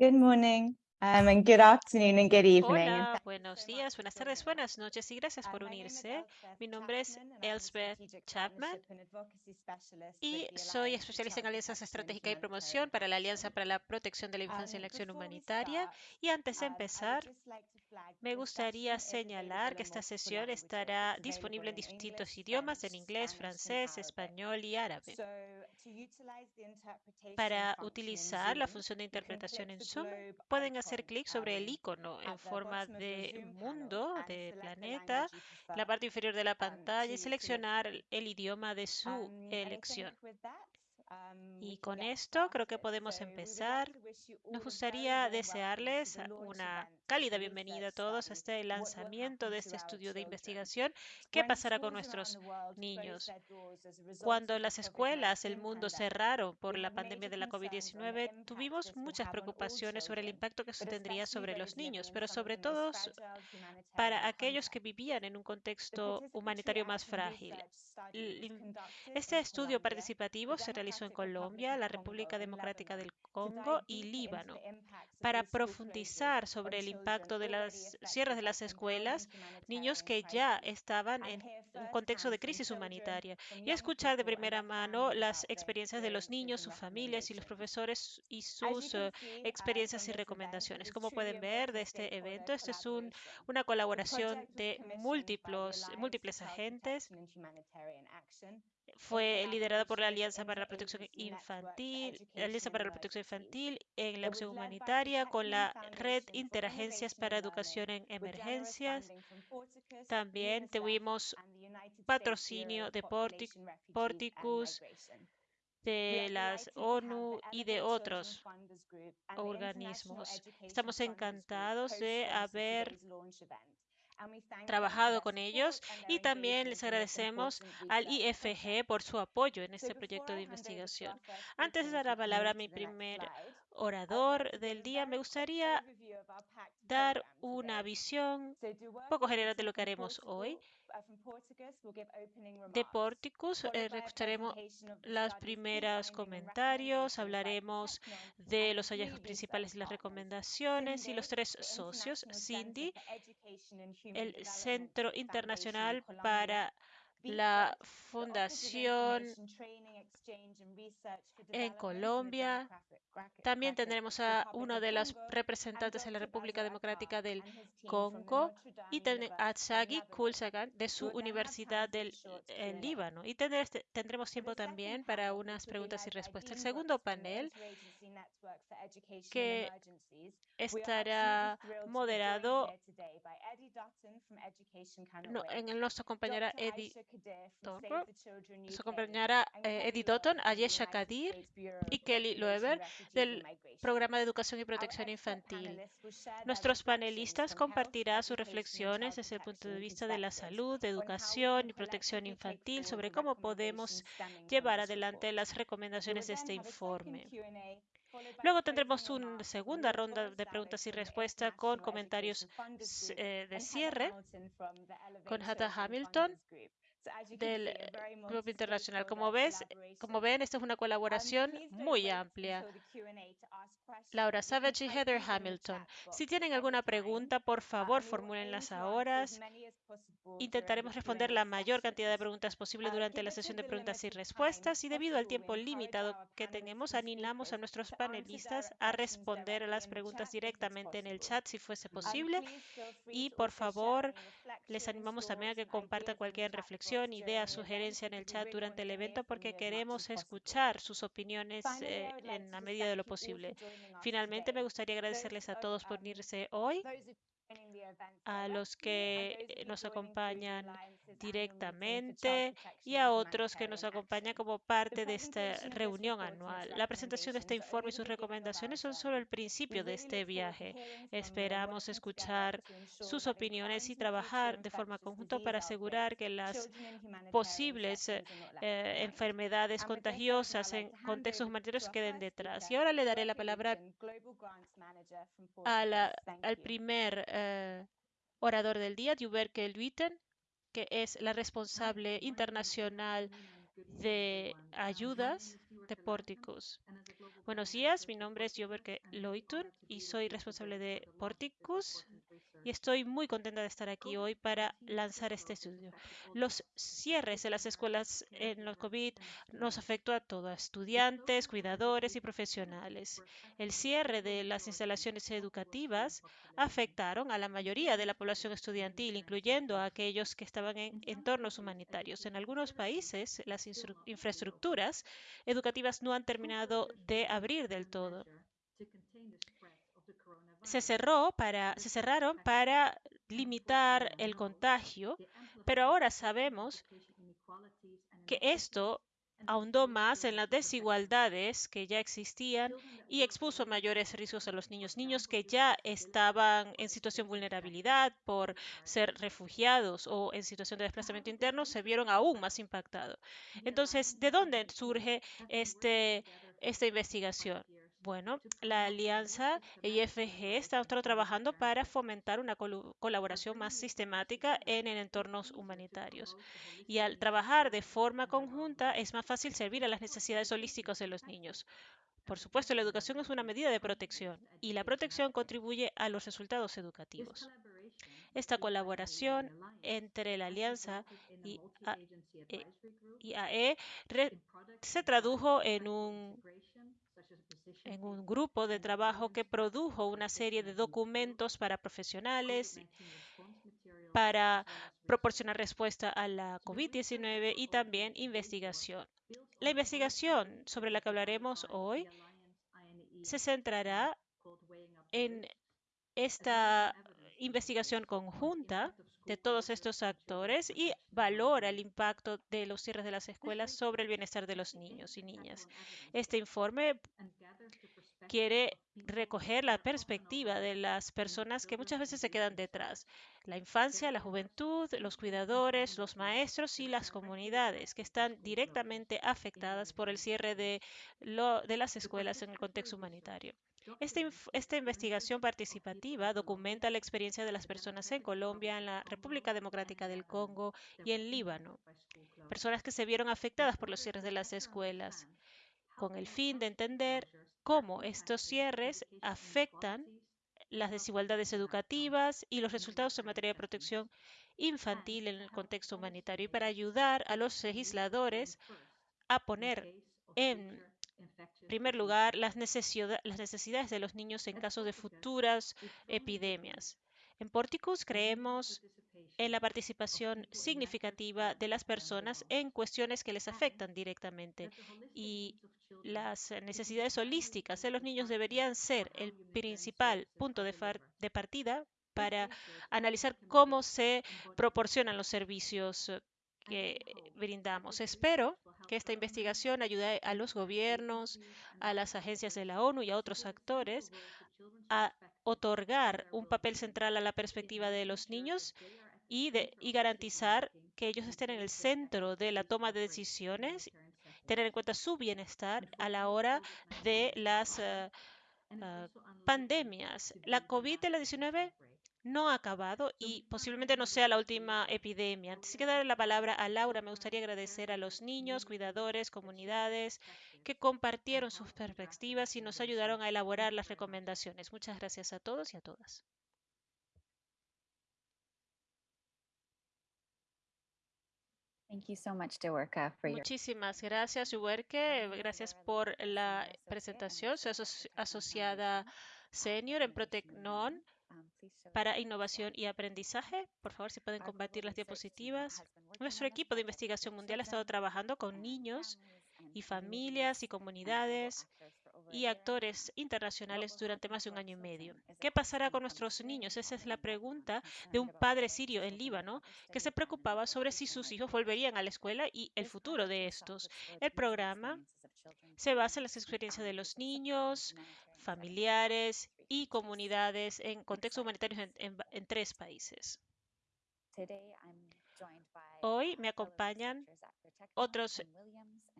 Good morning um, and good afternoon and good evening. Buenos días, buenas tardes, buenas noches y gracias por unirse. Mi nombre es Elspeth Chapman y soy especialista en alianzas estratégicas y promoción para la Alianza para la Protección de la Infancia y la Acción Humanitaria. Y antes de empezar, me gustaría señalar que esta sesión estará disponible en distintos idiomas, en inglés, francés, español y árabe. Para utilizar la función de interpretación en Zoom, pueden hacer clic sobre el icono en forma de mundo, de planeta, la parte inferior de la pantalla y seleccionar el idioma de su elección. Y con esto creo que podemos empezar. Nos gustaría desearles una cálida bienvenida a todos a este lanzamiento de este estudio de investigación. ¿Qué pasará con nuestros niños? Cuando las escuelas, el mundo cerraron por la pandemia de la COVID-19, tuvimos muchas preocupaciones sobre el impacto que eso tendría sobre los niños, pero sobre todo para aquellos que vivían en un contexto humanitario más frágil. Este estudio participativo se realizó en Colombia, la República Democrática del Congo y Líbano para profundizar sobre el impacto de las cierres de las escuelas, niños que ya estaban en un contexto de crisis humanitaria, y escuchar de primera mano las experiencias de los niños, sus familias y los profesores y sus eh, experiencias y recomendaciones. Como pueden ver de este evento, este es un, una colaboración de múltiples, múltiples agentes fue liderada por la Alianza para la Protección Infantil, la Alianza para la Protección Infantil en la acción humanitaria con la Red Interagencias para Educación en Emergencias. También tuvimos patrocinio de Porticus, de las ONU y de otros organismos. Estamos encantados de haber trabajado con ellos y también les agradecemos al IFG por su apoyo en este proyecto de investigación. Antes de dar la palabra a mi primer orador del día, me gustaría dar una visión poco general de lo que haremos hoy de Porticus. Eh, registraremos las comentarios, hablaremos de los hallazgos principales y las recomendaciones y los tres socios, Cindy, el Centro Internacional para la Fundación en Colombia. También tendremos a uno de los representantes de la República Democrática del Congo y a Shaggy Kulsagan de su Universidad del eh, en Líbano. Y este, tendremos tiempo también para unas preguntas y respuestas. El segundo panel, que estará moderado no, en nuestra compañera Eddie nos acompañará eh, Dotton, Ayesha Kadir y Kelly Loeber del Programa de Educación y Protección Infantil. Nuestros panelistas compartirán sus reflexiones desde el punto de vista de la salud, de educación y protección infantil sobre cómo podemos llevar adelante las recomendaciones de este informe. Luego tendremos una segunda ronda de preguntas y respuestas con comentarios eh, de cierre con Hata Hamilton del grupo eh, Internacional. Como, ves, eh, como ven, esta es una colaboración muy amplia. Laura Savage y Heather Hamilton. Si tienen alguna pregunta, por favor, formúlenlas ahora. Intentaremos responder la mayor cantidad de preguntas posible durante la sesión de preguntas y respuestas y debido al tiempo limitado que tenemos, animamos a nuestros panelistas a responder a las preguntas directamente en el chat si fuese posible. y por favor les animamos también a que compartan cualquier reflexión, idea, sugerencia en el chat durante el evento porque queremos escuchar sus opiniones eh, en la medida de lo posible. Finalmente, me gustaría agradecerles a todos por unirse hoy a los que nos acompañan directamente y a otros que nos acompañan como parte de esta reunión anual. La presentación de este informe y sus recomendaciones son solo el principio de este viaje. Esperamos escuchar sus opiniones y trabajar de forma conjunta para asegurar que las posibles enfermedades contagiosas en contextos humanitarios queden detrás. Y ahora le daré la palabra a la, al primer eh, orador del día, Duberke Luiten, que es la responsable internacional de ayudas de Porticus. Buenos días, mi nombre es Joberke Loitun y soy responsable de Porticus y estoy muy contenta de estar aquí hoy para lanzar este estudio. Los cierres de las escuelas en los COVID nos afectó a todos, estudiantes, cuidadores y profesionales. El cierre de las instalaciones educativas afectaron a la mayoría de la población estudiantil, incluyendo a aquellos que estaban en entornos humanitarios. En algunos países, las infraestructuras educativas no han terminado de abrir del todo. se, cerró para, se cerraron para limitar el contagio, pero ahora sabemos que esto ahondó más en las desigualdades que ya existían y expuso mayores riesgos a los niños, niños que ya estaban en situación de vulnerabilidad por ser refugiados o en situación de desplazamiento interno, se vieron aún más impactados. Entonces, ¿de dónde surge este, esta investigación? Bueno, la alianza IFG está trabajando para fomentar una colaboración más sistemática en entornos humanitarios. Y al trabajar de forma conjunta es más fácil servir a las necesidades holísticas de los niños. Por supuesto, la educación es una medida de protección y la protección contribuye a los resultados educativos. Esta colaboración entre la Alianza y AE se tradujo en un en un grupo de trabajo que produjo una serie de documentos para profesionales para proporcionar respuesta a la COVID-19 y también investigación. La investigación sobre la que hablaremos hoy se centrará en esta investigación conjunta de todos estos actores y valora el impacto de los cierres de las escuelas sobre el bienestar de los niños y niñas. Este informe quiere recoger la perspectiva de las personas que muchas veces se quedan detrás. La infancia, la juventud, los cuidadores, los maestros y las comunidades que están directamente afectadas por el cierre de, de las escuelas en el contexto humanitario. Esta, investigación participativa documenta la experiencia de las personas en Colombia, en la República Democrática del Congo y en Líbano, personas que se vieron afectadas por los cierres de las escuelas, con el fin de entender cómo estos cierres afectan las desigualdades educativas y los resultados en materia de protección infantil en el contexto humanitario y para ayudar a los legisladores a poner en primer lugar las, necesidades de los niños en caso de futuras epidemias. En Porticus creemos en la participación significativa de las personas en cuestiones que les afectan directamente y las necesidades holísticas de los niños deberían ser el principal punto de, de partida para analizar cómo se proporcionan los servicios que brindamos. Espero que esta investigación ayude a los gobiernos, a las agencias de la ONU y a otros actores a otorgar un papel central a la perspectiva de los niños y, de, y garantizar que ellos estén en el centro de la toma de decisiones, tener en cuenta su bienestar a la hora de las uh, uh, pandemias. La COVID-19 no ha acabado y posiblemente no sea la última epidemia. Antes de dar la palabra a Laura, me gustaría agradecer a los niños, cuidadores, comunidades que compartieron sus perspectivas y nos ayudaron a elaborar las recomendaciones. Muchas gracias a todos y a todas. Muchísimas gracias, Uberke. Gracias por la presentación. Soy asociada senior en Protecnon para innovación y aprendizaje. Por favor, si pueden compartir las diapositivas. Nuestro equipo de investigación mundial ha estado trabajando con niños y familias y comunidades y actores internacionales durante más de un año y medio. ¿Qué pasará con nuestros niños? Esa es la pregunta de un padre sirio en Líbano que se preocupaba sobre si sus hijos volverían a la escuela y el futuro de estos. El programa se basa en las experiencias de los niños, familiares y comunidades en contextos humanitarios en, tres países. Hoy me acompañan otros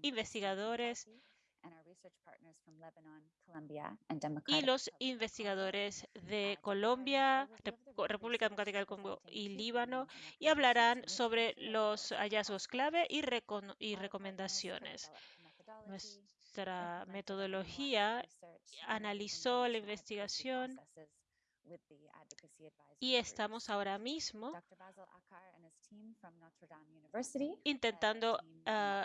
investigadores y los investigadores de Colombia, República Democrática del Congo y Líbano y hablarán sobre los hallazgos clave y, y recomendaciones. Nuestra metodología analizó la investigación y estamos ahora mismo intentando uh,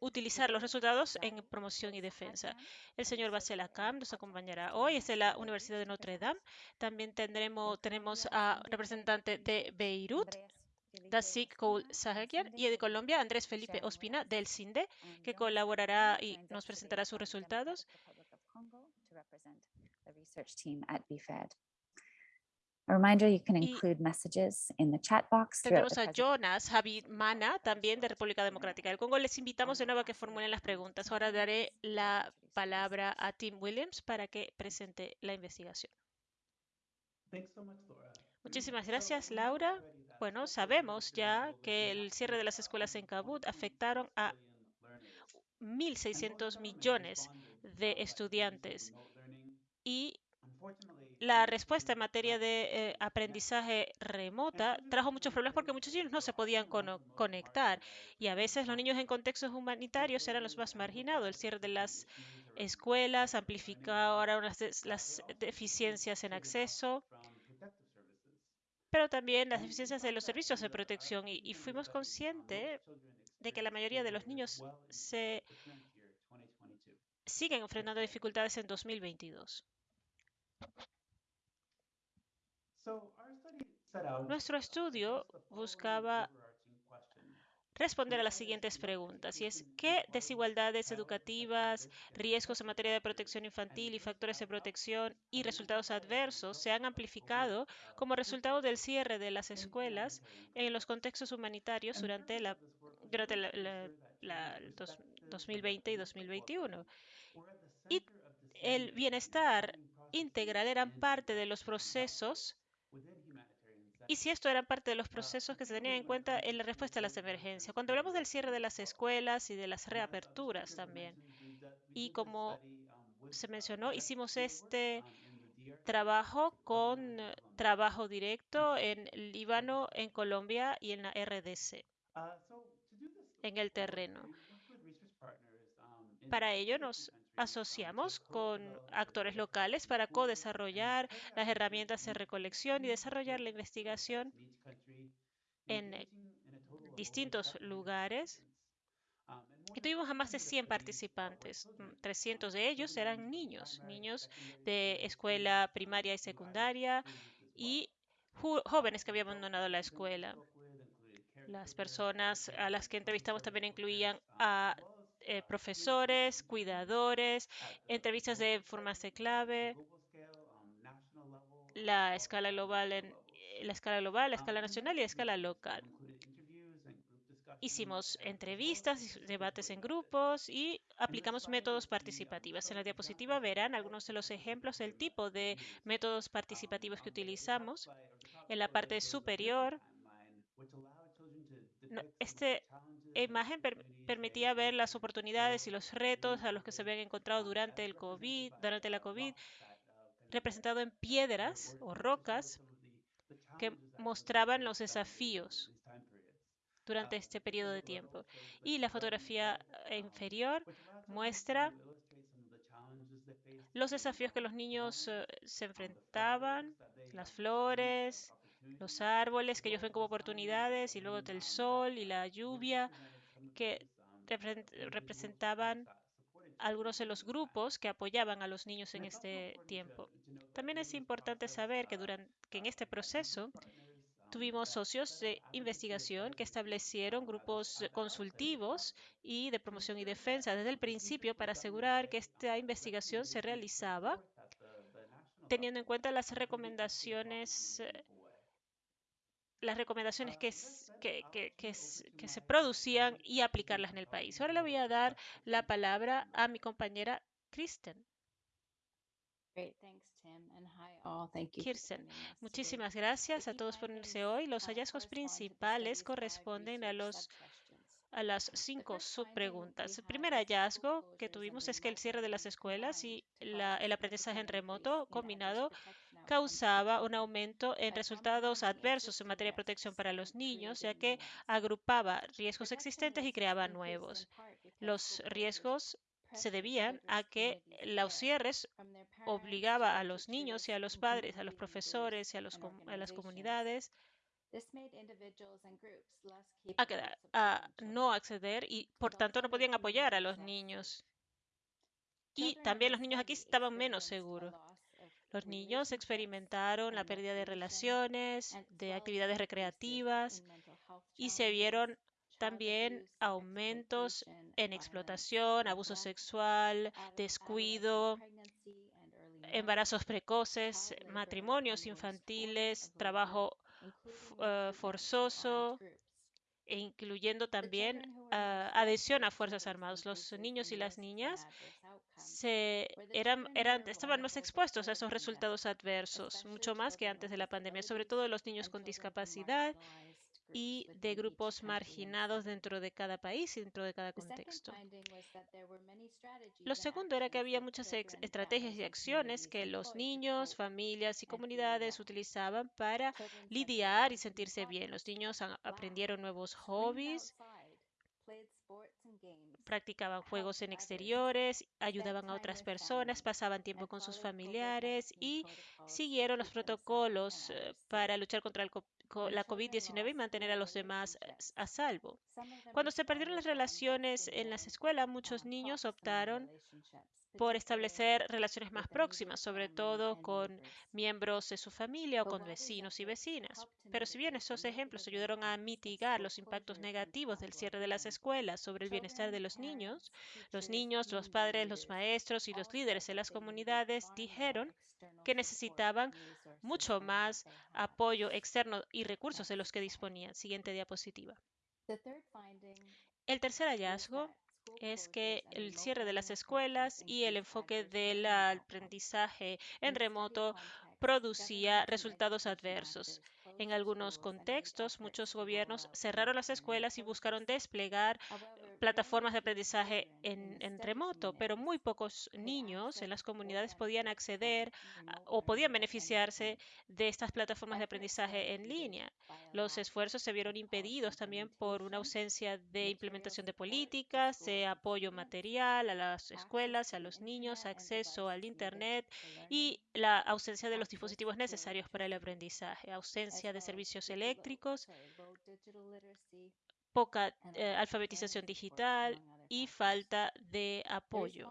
utilizar los resultados en promoción y defensa. El señor Basel Akam nos acompañará hoy, es de la Universidad de Notre Dame. También tendremos, tenemos a representante de Beirut, Dasik Koul Sahakian, y de Colombia, Andrés Felipe Ospina, del CINDE, que colaborará y nos presentará sus resultados. A reminder, you can include messages in the chat box. Tenemos a Jonas Javid Mana, también de República Democrática del Congo. Les invitamos de nuevo a que formulen las preguntas. Ahora daré la palabra a Tim Williams para que presente la investigación. Muchísimas gracias, Laura. Bueno, sabemos ya que el cierre de las escuelas en Kabul afectaron a 1.600 millones de estudiantes. Y la respuesta en materia de eh, aprendizaje remota trajo muchos problemas porque muchos niños no se podían conectar. Y a veces los niños en contextos humanitarios eran los más marginados. El cierre de las escuelas amplificó ahora las deficiencias en acceso, pero también las deficiencias de los servicios de protección y, y fuimos conscientes de que la mayoría de los niños se siguen enfrentando dificultades en 2022. Nuestro estudio buscaba responder a las siguientes preguntas, y es qué desigualdades educativas, riesgos en materia de protección infantil y factores de protección y resultados adversos se han amplificado como resultado del cierre de las escuelas en los contextos humanitarios durante la, durante la, 2020 y 2021. Y el bienestar integral eran parte de los procesos y si esto era parte de los procesos que se tenían en cuenta en la respuesta a las emergencias. Cuando hablamos del cierre de las escuelas y de las reaperturas también, y como se mencionó, hicimos este trabajo con trabajo directo en Líbano, en Colombia y en la RDC, en el terreno. Para ello nos asociamos con actores locales para co-desarrollar las herramientas de recolección y desarrollar la investigación en distintos lugares. Y tuvimos a más de 100 participantes. 300 de ellos eran niños, niños de escuela primaria y secundaria y jóvenes que habían abandonado la escuela. Las personas a las que entrevistamos también incluían a eh, profesores, cuidadores, entrevistas de formas de clave, la escala global en la escala global, la escala nacional y la escala local. Hicimos entrevistas, debates en grupos y aplicamos métodos participativos. En la diapositiva verán algunos de los ejemplos del tipo de métodos participativos que utilizamos. En la parte superior, este imagen permitía ver las oportunidades y los retos a los que se habían encontrado durante el COVID, durante la COVID, representado en piedras o rocas que mostraban los desafíos durante este periodo de tiempo. Y la fotografía inferior muestra los desafíos que los niños eh, se enfrentaban, las flores, los árboles que ellos ven como oportunidades y luego del sol y la lluvia que representaban algunos de los grupos que apoyaban a los niños en este tiempo. También es importante saber que, durante, que en este proceso tuvimos socios de investigación que establecieron grupos consultivos y de promoción y defensa desde el principio para asegurar que esta investigación se realizaba teniendo en cuenta las recomendaciones eh, las recomendaciones que, que, que, se producían y aplicarlas en el país. Ahora le voy a dar la palabra a mi compañera Kristen. Kirsten, muchísimas gracias a todos por unirse hoy. Los hallazgos principales corresponden a los a las cinco subpreguntas. El primer hallazgo que tuvimos es que el cierre de las escuelas y el aprendizaje en remoto combinado causaba un aumento en resultados adversos en materia de protección para los niños, ya que agrupaba riesgos existentes y creaba nuevos. Los riesgos se debían a que los cierres obligaba a los niños y a los padres, a los profesores y a, los, a las comunidades a, a no acceder y por tanto no podían apoyar a los niños. Y también los niños aquí estaban menos seguros. Los niños experimentaron la pérdida de relaciones, de actividades recreativas y se vieron también aumentos en explotación, abuso sexual, descuido, embarazos precoces, matrimonios infantiles, trabajo eh, forzoso, e incluyendo también ah, adhesión a Fuerzas Armadas. Los niños y las niñas se, eran, eran, estaban más expuestos a esos resultados adversos, mucho más que antes de la pandemia, sobre todo los niños con discapacidad y de grupos marginados dentro de cada país y dentro de cada contexto. Lo segundo era que había muchas estrategias y acciones que los niños, familias y comunidades utilizaban para lidiar y sentirse bien. Los niños aprendieron nuevos hobbies, practicaban juegos en exteriores, ayudaban a otras personas, pasaban tiempo con sus familiares y siguieron los protocolos eh, para luchar contra el la COVID-19 y mantener a los demás eh, a salvo. Cuando se perdieron las relaciones en las escuelas, muchos niños optaron por establecer relaciones más próximas, sobre todo con miembros de su familia o con vecinos y vecinas. Pero si bien esos ejemplos ayudaron a mitigar los impactos negativos del cierre de las escuelas sobre el bienestar de los niños, los niños, los padres, los maestros y los líderes de las comunidades dijeron que necesitaban mucho más apoyo externo y recursos de los que disponían. Siguiente diapositiva. El tercer hallazgo es que el cierre de las escuelas y el enfoque del aprendizaje en remoto producía resultados adversos. En algunos contextos, muchos gobiernos cerraron las escuelas y buscaron desplegar plataformas de aprendizaje en, remoto, pero muy pocos niños en las comunidades podían acceder o podían beneficiarse de estas plataformas de aprendizaje en línea. Los esfuerzos se vieron impedidos también por una ausencia de implementación de políticas, de apoyo material a las escuelas, a los niños, acceso al Internet y la ausencia de los dispositivos necesarios para el aprendizaje, ausencia de servicios eléctricos, poca eh, alfabetización digital y falta de apoyo.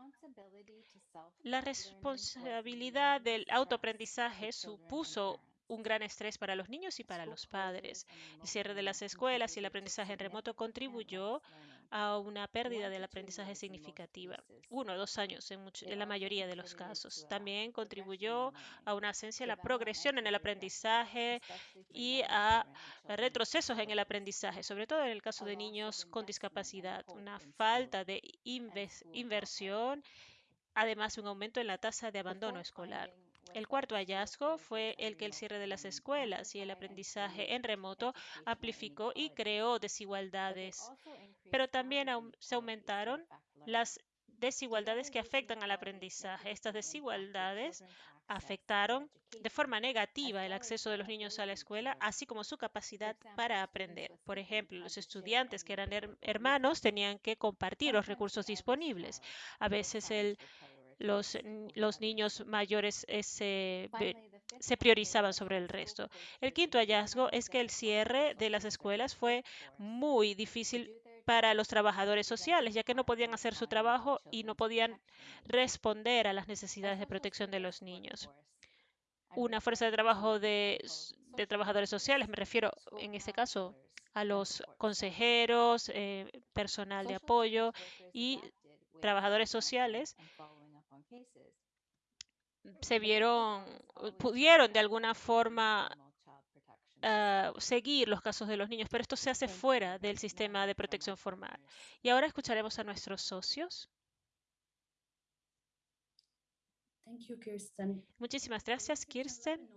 La responsabilidad del autoaprendizaje supuso un gran estrés para los niños y para los padres. El cierre de las escuelas y el aprendizaje en remoto contribuyó a una pérdida del aprendizaje significativa, uno o dos años en, la mayoría de los casos. También contribuyó a una ausencia de la progresión en el aprendizaje y a retrocesos en el aprendizaje, sobre todo en el caso de niños con discapacidad, una falta de inversión, además un aumento en la tasa de abandono escolar. El cuarto hallazgo fue el que el cierre de las escuelas y el aprendizaje en remoto amplificó y creó desigualdades, pero también se aumentaron las desigualdades que afectan al aprendizaje. Estas desigualdades afectaron de forma negativa el acceso de los niños a la escuela, así como su capacidad para aprender. Por ejemplo, los estudiantes que eran hermanos tenían que compartir los recursos disponibles. A veces el los, los niños mayores eh, se, se priorizaban sobre el resto. El quinto hallazgo es que el cierre de las escuelas fue muy difícil para los trabajadores sociales, ya que no podían hacer su trabajo y no podían responder a las necesidades de protección de los niños. Una fuerza de trabajo de, de trabajadores sociales, me refiero en este caso a los consejeros, eh, personal de apoyo y trabajadores sociales, se vieron, pudieron de alguna forma ah, seguir los casos de los niños, pero esto se hace fuera del sistema de protección formal. Y ahora escucharemos a nuestros socios. Muchísimas gracias, Kirsten.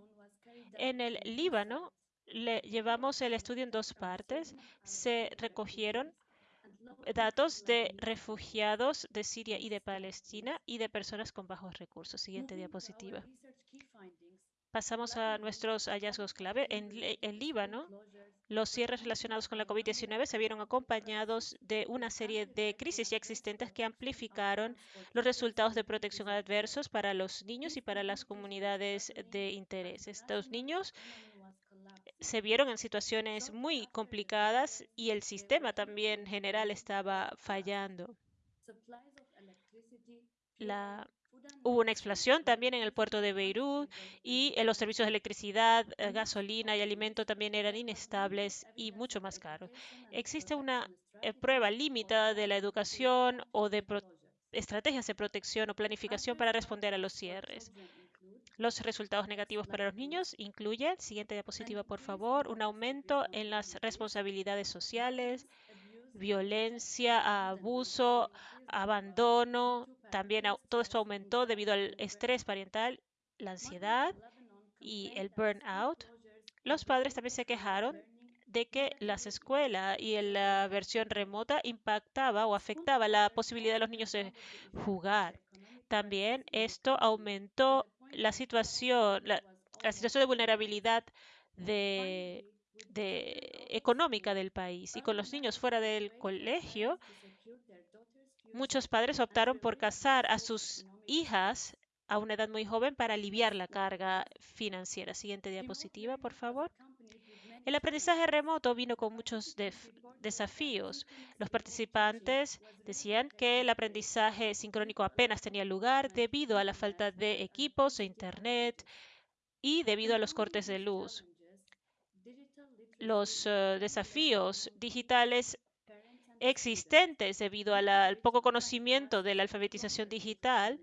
En el Líbano le llevamos el estudio en dos partes. Se recogieron datos de refugiados de Siria y de Palestina y de personas con bajos recursos. Siguiente diapositiva. Pasamos a nuestros hallazgos clave. En, en Líbano, los cierres relacionados con la COVID-19 se vieron acompañados de una serie de crisis ya existentes que amplificaron los resultados de protección adversos para los niños y para las comunidades de interés. Estos niños se vieron en situaciones muy complicadas y el sistema también general estaba fallando. La, hubo una explosión también en el puerto de Beirut y en los servicios de electricidad, eh, gasolina y alimento también eran inestables y mucho más caros. Existe una eh, prueba limitada de la educación o de estrategias de protección o planificación para responder a los cierres. Los resultados negativos para los niños incluyen, siguiente diapositiva por favor, un aumento en las responsabilidades sociales, violencia, abuso, abandono. También todo esto aumentó debido al estrés parental, la ansiedad y el burnout. Los padres también se quejaron de que las escuelas y la versión remota impactaba o afectaba la posibilidad de los niños de jugar. También esto aumentó la situación, la, situación de vulnerabilidad de, económica del país. Y con los niños fuera del colegio, muchos padres optaron por casar a sus hijas a una edad muy joven para aliviar la carga financiera. Siguiente diapositiva, por favor. El aprendizaje remoto vino con muchos desafíos. Los participantes decían que el aprendizaje sincrónico apenas tenía lugar debido a la falta de equipos e internet y debido a los cortes de luz. Los eh, desafíos digitales existentes debido al poco conocimiento de la alfabetización digital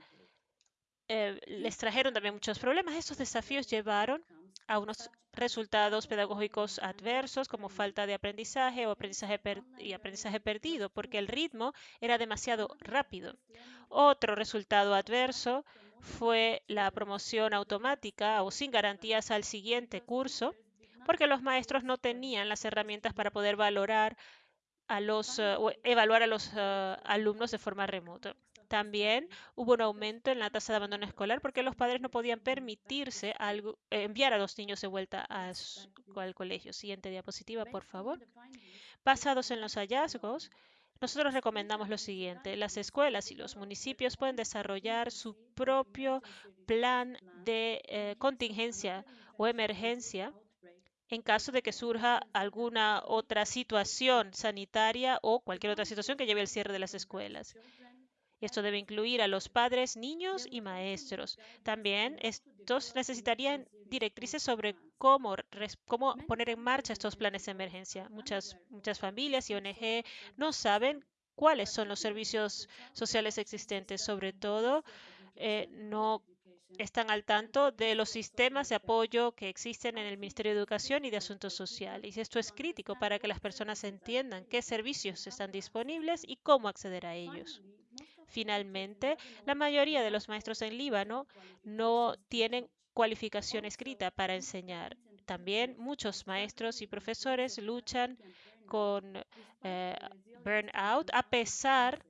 eh, les trajeron también muchos problemas. Estos desafíos llevaron a unos resultados pedagógicos adversos como falta de aprendizaje o aprendizaje y aprendizaje perdido, porque el ritmo era demasiado rápido. Otro resultado adverso fue la promoción automática o sin garantías al siguiente curso, porque los maestros no tenían las herramientas para poder valorar a los, eh, o evaluar a los eh, alumnos de forma remota. También hubo un aumento en la tasa de abandono escolar porque los padres no podían permitirse eh, enviar a los niños de vuelta al colegio. Siguiente diapositiva, por favor. Basados en los hallazgos, nosotros recomendamos lo siguiente. Las escuelas y los municipios pueden desarrollar su propio plan de eh, contingencia o emergencia en caso de que surja alguna otra situación sanitaria o cualquier otra situación que lleve al cierre de las escuelas. Esto debe incluir a los padres, niños y maestros. También estos necesitarían directrices sobre cómo, cómo poner en marcha estos planes de emergencia. Muchas, muchas familias y ONG no saben cuáles son los servicios sociales existentes, sobre todo eh, no están al tanto de los sistemas de apoyo que existen en el Ministerio de Educación y de Asuntos Sociales. Esto es crítico para que las personas entiendan qué servicios están disponibles y cómo acceder a ellos. Finalmente, la mayoría de los maestros en Líbano no tienen cualificación escrita para enseñar. También muchos maestros y profesores luchan con eh, burnout a pesar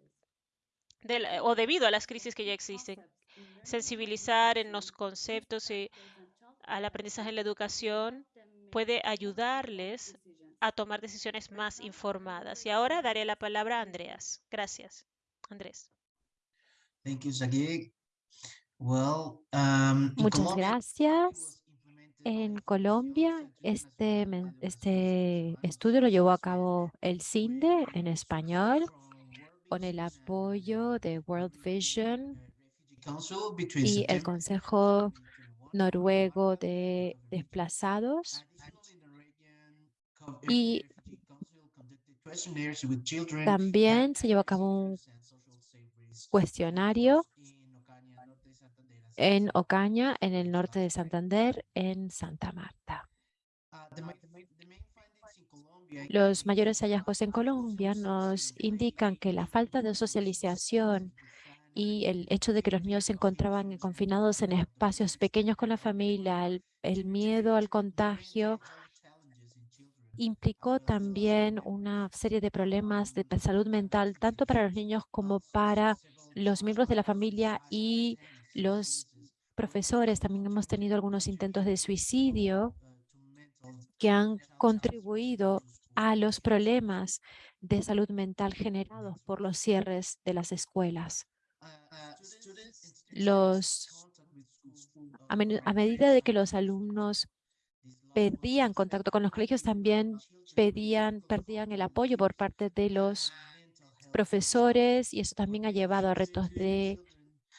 de o debido a las crisis que ya existen. Sensibilizar en los conceptos y al aprendizaje en la educación puede ayudarles a tomar decisiones más informadas. Y ahora daré la palabra a Andreas. Gracias. Andrés. Um, Muchas gracias. En Colombia, este, este estudio lo llevó a cabo el CINDE en español con el apoyo de World Vision y el Consejo Noruego de Desplazados. Y también se llevó a cabo un cuestionario en Ocaña, en el norte de Santander, en Santa Marta. Los mayores hallazgos en Colombia nos indican que la falta de socialización y el hecho de que los niños se encontraban confinados en espacios pequeños con la familia, el miedo al contagio, implicó también una serie de problemas de salud mental, tanto para los niños como para los miembros de la familia y los profesores también hemos tenido algunos intentos de suicidio que han contribuido a los problemas de salud mental generados por los cierres de las escuelas. Los, a, medida de que los alumnos perdían contacto con los colegios, también pedían, perdían el apoyo por parte de los profesores y eso también ha llevado a retos de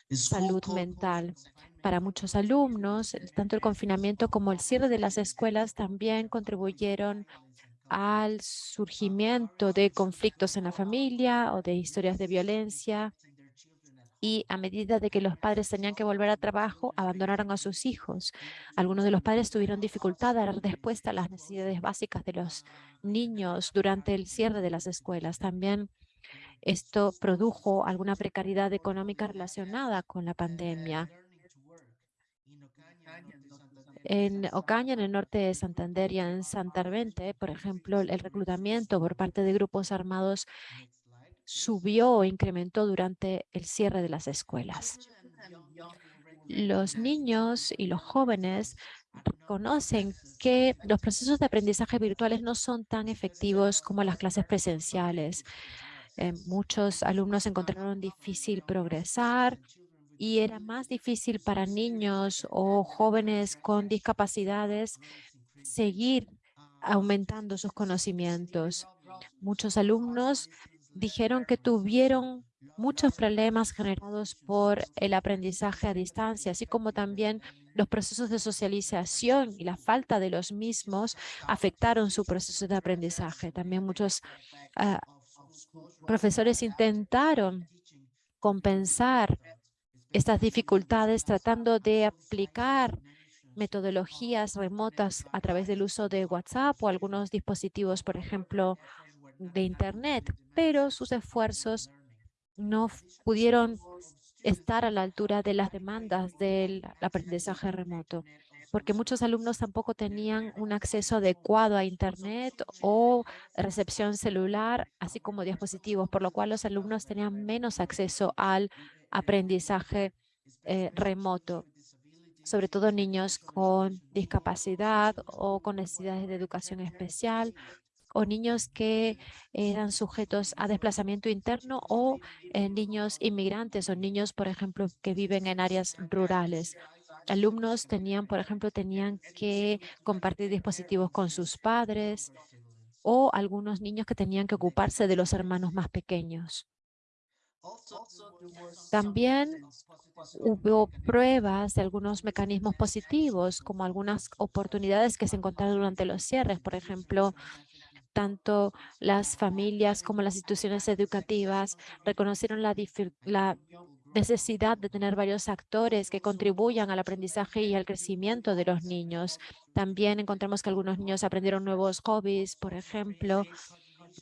salud mental. Para muchos alumnos, tanto el confinamiento como el cierre de las escuelas también contribuyeron al surgimiento de conflictos en la familia o de historias de violencia y a medida de que los padres tenían que volver a trabajo, abandonaron a sus hijos. Algunos de los padres tuvieron dificultad a dar respuesta a las necesidades básicas de los niños durante el cierre de las escuelas. También esto produjo alguna precariedad económica relacionada con la pandemia. En Ocaña, en el norte de Santander y en Santarvente, por ejemplo, el reclutamiento por parte de grupos armados subió o incrementó durante el cierre de las escuelas. Los niños y los jóvenes conocen que los procesos de aprendizaje virtuales no son tan efectivos como las clases presenciales. Eh, muchos alumnos encontraron difícil progresar y era más difícil para niños o jóvenes con discapacidades seguir aumentando sus conocimientos. Muchos alumnos dijeron que tuvieron muchos problemas generados por el aprendizaje a distancia, así como también los procesos de socialización y la falta de los mismos afectaron su proceso de aprendizaje. También muchos ah, profesores intentaron compensar estas dificultades tratando de aplicar metodologías remotas a través del uso de WhatsApp o algunos dispositivos, por ejemplo, de Internet, pero sus esfuerzos no pudieron estar a la altura de las demandas del aprendizaje remoto, porque muchos alumnos tampoco tenían un acceso adecuado a Internet o recepción celular, así como dispositivos, por lo cual los alumnos tenían menos acceso al aprendizaje eh, remoto, sobre todo niños con discapacidad o con necesidades de educación especial o niños que eran sujetos a desplazamiento interno o eh, niños inmigrantes o niños, por ejemplo, que viven en áreas rurales. Alumnos tenían, por ejemplo, tenían que compartir dispositivos con sus padres o algunos niños que tenían que ocuparse de los hermanos más pequeños. También hubo pruebas de algunos mecanismos positivos, como algunas oportunidades que se encontraron durante los cierres, por ejemplo, tanto las familias como las instituciones educativas reconocieron la, necesidad de tener varios actores que contribuyan al aprendizaje y al crecimiento de los niños. También encontramos que algunos niños aprendieron nuevos hobbies, por ejemplo,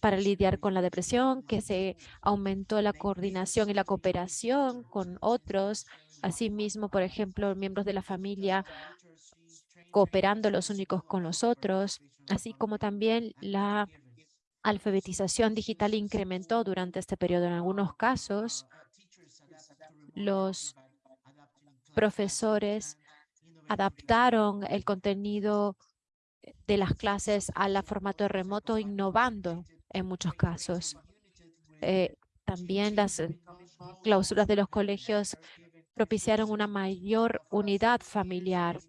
para lidiar con la depresión, que se aumentó la coordinación y la cooperación con otros. Asimismo, por ejemplo, miembros de la familia cooperando los únicos con los otros así como también la alfabetización digital incrementó durante este periodo. En algunos casos, los profesores adaptaron el contenido de las clases al formato remoto, innovando en muchos casos. Eh, también las clausuras de los colegios propiciaron una mayor unidad familiar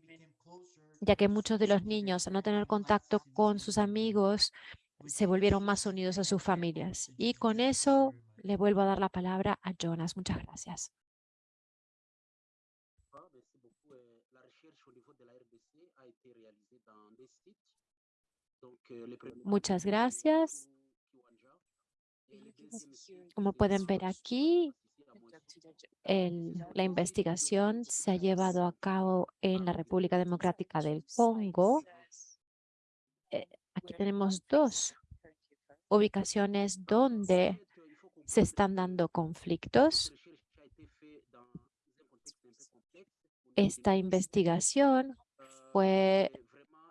ya que muchos de los niños, al no tener contacto con sus amigos, se volvieron más unidos a sus familias. Y con eso le vuelvo a dar la palabra a Jonas. Muchas gracias. Muchas gracias. Como pueden ver aquí, la investigación se ha llevado a cabo en la República Democrática del Congo. Eh, aquí tenemos dos ubicaciones donde se están dando conflictos. Esta investigación fue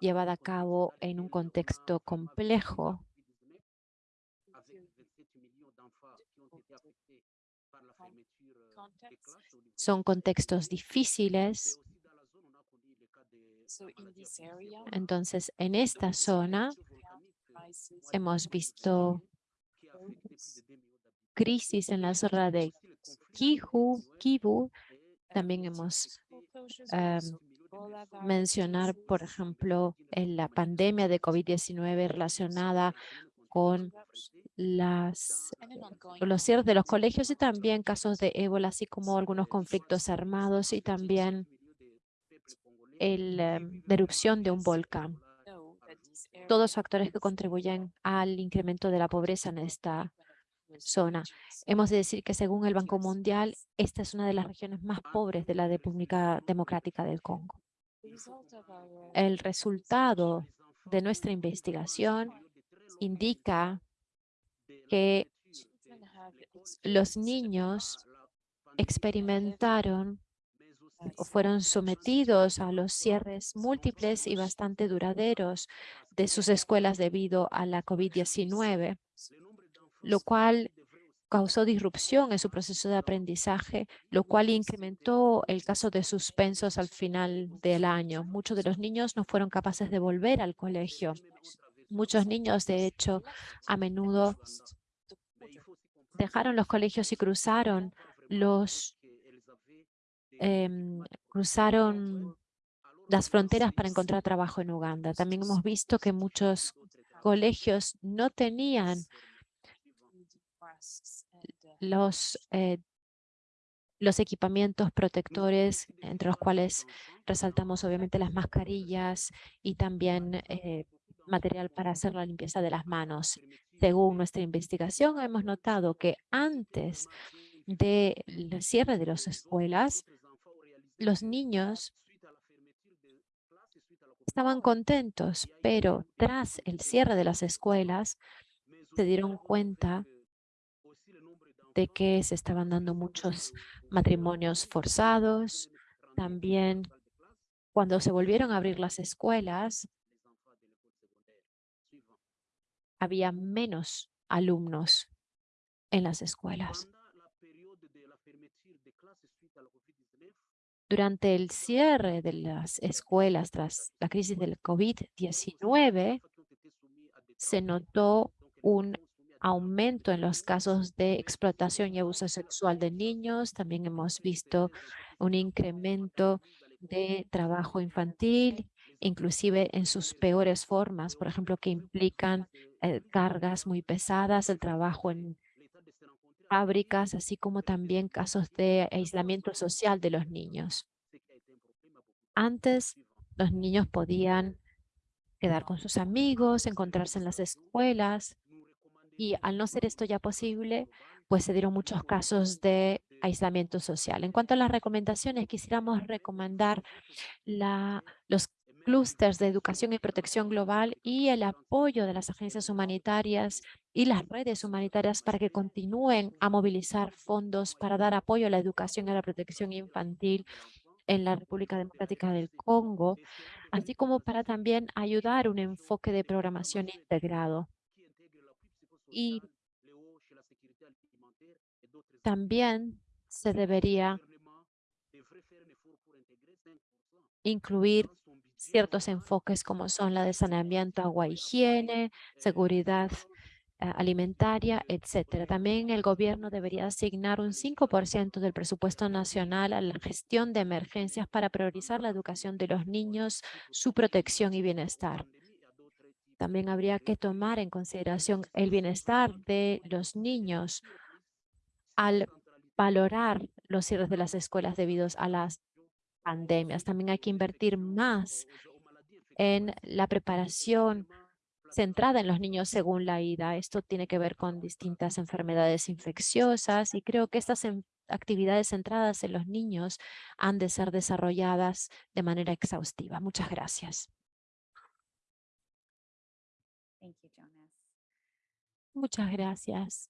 llevada a cabo en un contexto complejo Son contextos difíciles Entonces, en esta zona hemos visto crisis en la zona de Kivu, Kivu. También hemos em, mencionar, por ejemplo, en la pandemia de COVID-19 relacionada con las, los cierres de los colegios y también casos de ébola, así como algunos conflictos armados y también la erupción de un volcán. Todos factores que contribuyen al incremento de la pobreza en esta zona. Hemos de decir que según el Banco Mundial, esta es una de las regiones más pobres de la República Democrática del Congo. El resultado de nuestra investigación indica que los niños experimentaron o fueron sometidos a los cierres múltiples y bastante duraderos de sus escuelas debido a la COVID-19, lo cual causó disrupción en su proceso de aprendizaje, lo cual incrementó el caso de suspensos al final del año. Muchos de los niños no fueron capaces de volver al colegio. Muchos niños, de hecho, a menudo dejaron los colegios y cruzaron los em, cruzaron las fronteras para encontrar trabajo en Uganda. También hemos visto que muchos colegios no tenían los, eh, los equipamientos protectores, entre los cuales resaltamos obviamente las mascarillas y también eh, material para hacer la limpieza de las manos. Según nuestra investigación, hemos notado que antes del cierre de las escuelas, los niños estaban contentos, pero tras el cierre de las escuelas, se dieron cuenta de que se estaban dando muchos matrimonios forzados. También cuando se volvieron a abrir las escuelas, había menos alumnos en las escuelas. Durante el cierre de las escuelas tras la crisis del COVID-19, se notó un aumento en los casos de explotación y abuso sexual de niños. También hemos visto un incremento de trabajo infantil, inclusive en sus peores formas, por ejemplo, que implican eh, cargas muy pesadas, el trabajo en fábricas, así como también casos de aislamiento social de los niños. Antes, los niños podían quedar con sus amigos, encontrarse en las escuelas, y al no ser esto ya posible, pues se dieron muchos casos de aislamiento social. En cuanto a las recomendaciones, quisiéramos recomendar los clústeres de educación y protección global y el apoyo de las agencias humanitarias y las redes humanitarias para que continúen a movilizar fondos para dar apoyo a la educación y a la protección infantil en la República Democrática del Congo, así como para también ayudar un enfoque de programación integrado y también se debería incluir ciertos enfoques como son la de saneamiento, agua, higiene, seguridad eh, alimentaria, etcétera. También el gobierno debería asignar un 5% del presupuesto nacional a la gestión de emergencias para priorizar la educación de los niños, su protección y bienestar. También habría que tomar en consideración el bienestar de los niños al valorar los cierres de las escuelas debido a las pandemias. También hay que invertir más en la preparación centrada en los niños según la IDA. Esto tiene que ver con distintas enfermedades infecciosas y creo que estas actividades centradas en los niños han de ser desarrolladas de manera exhaustiva. Muchas gracias. Muchas gracias.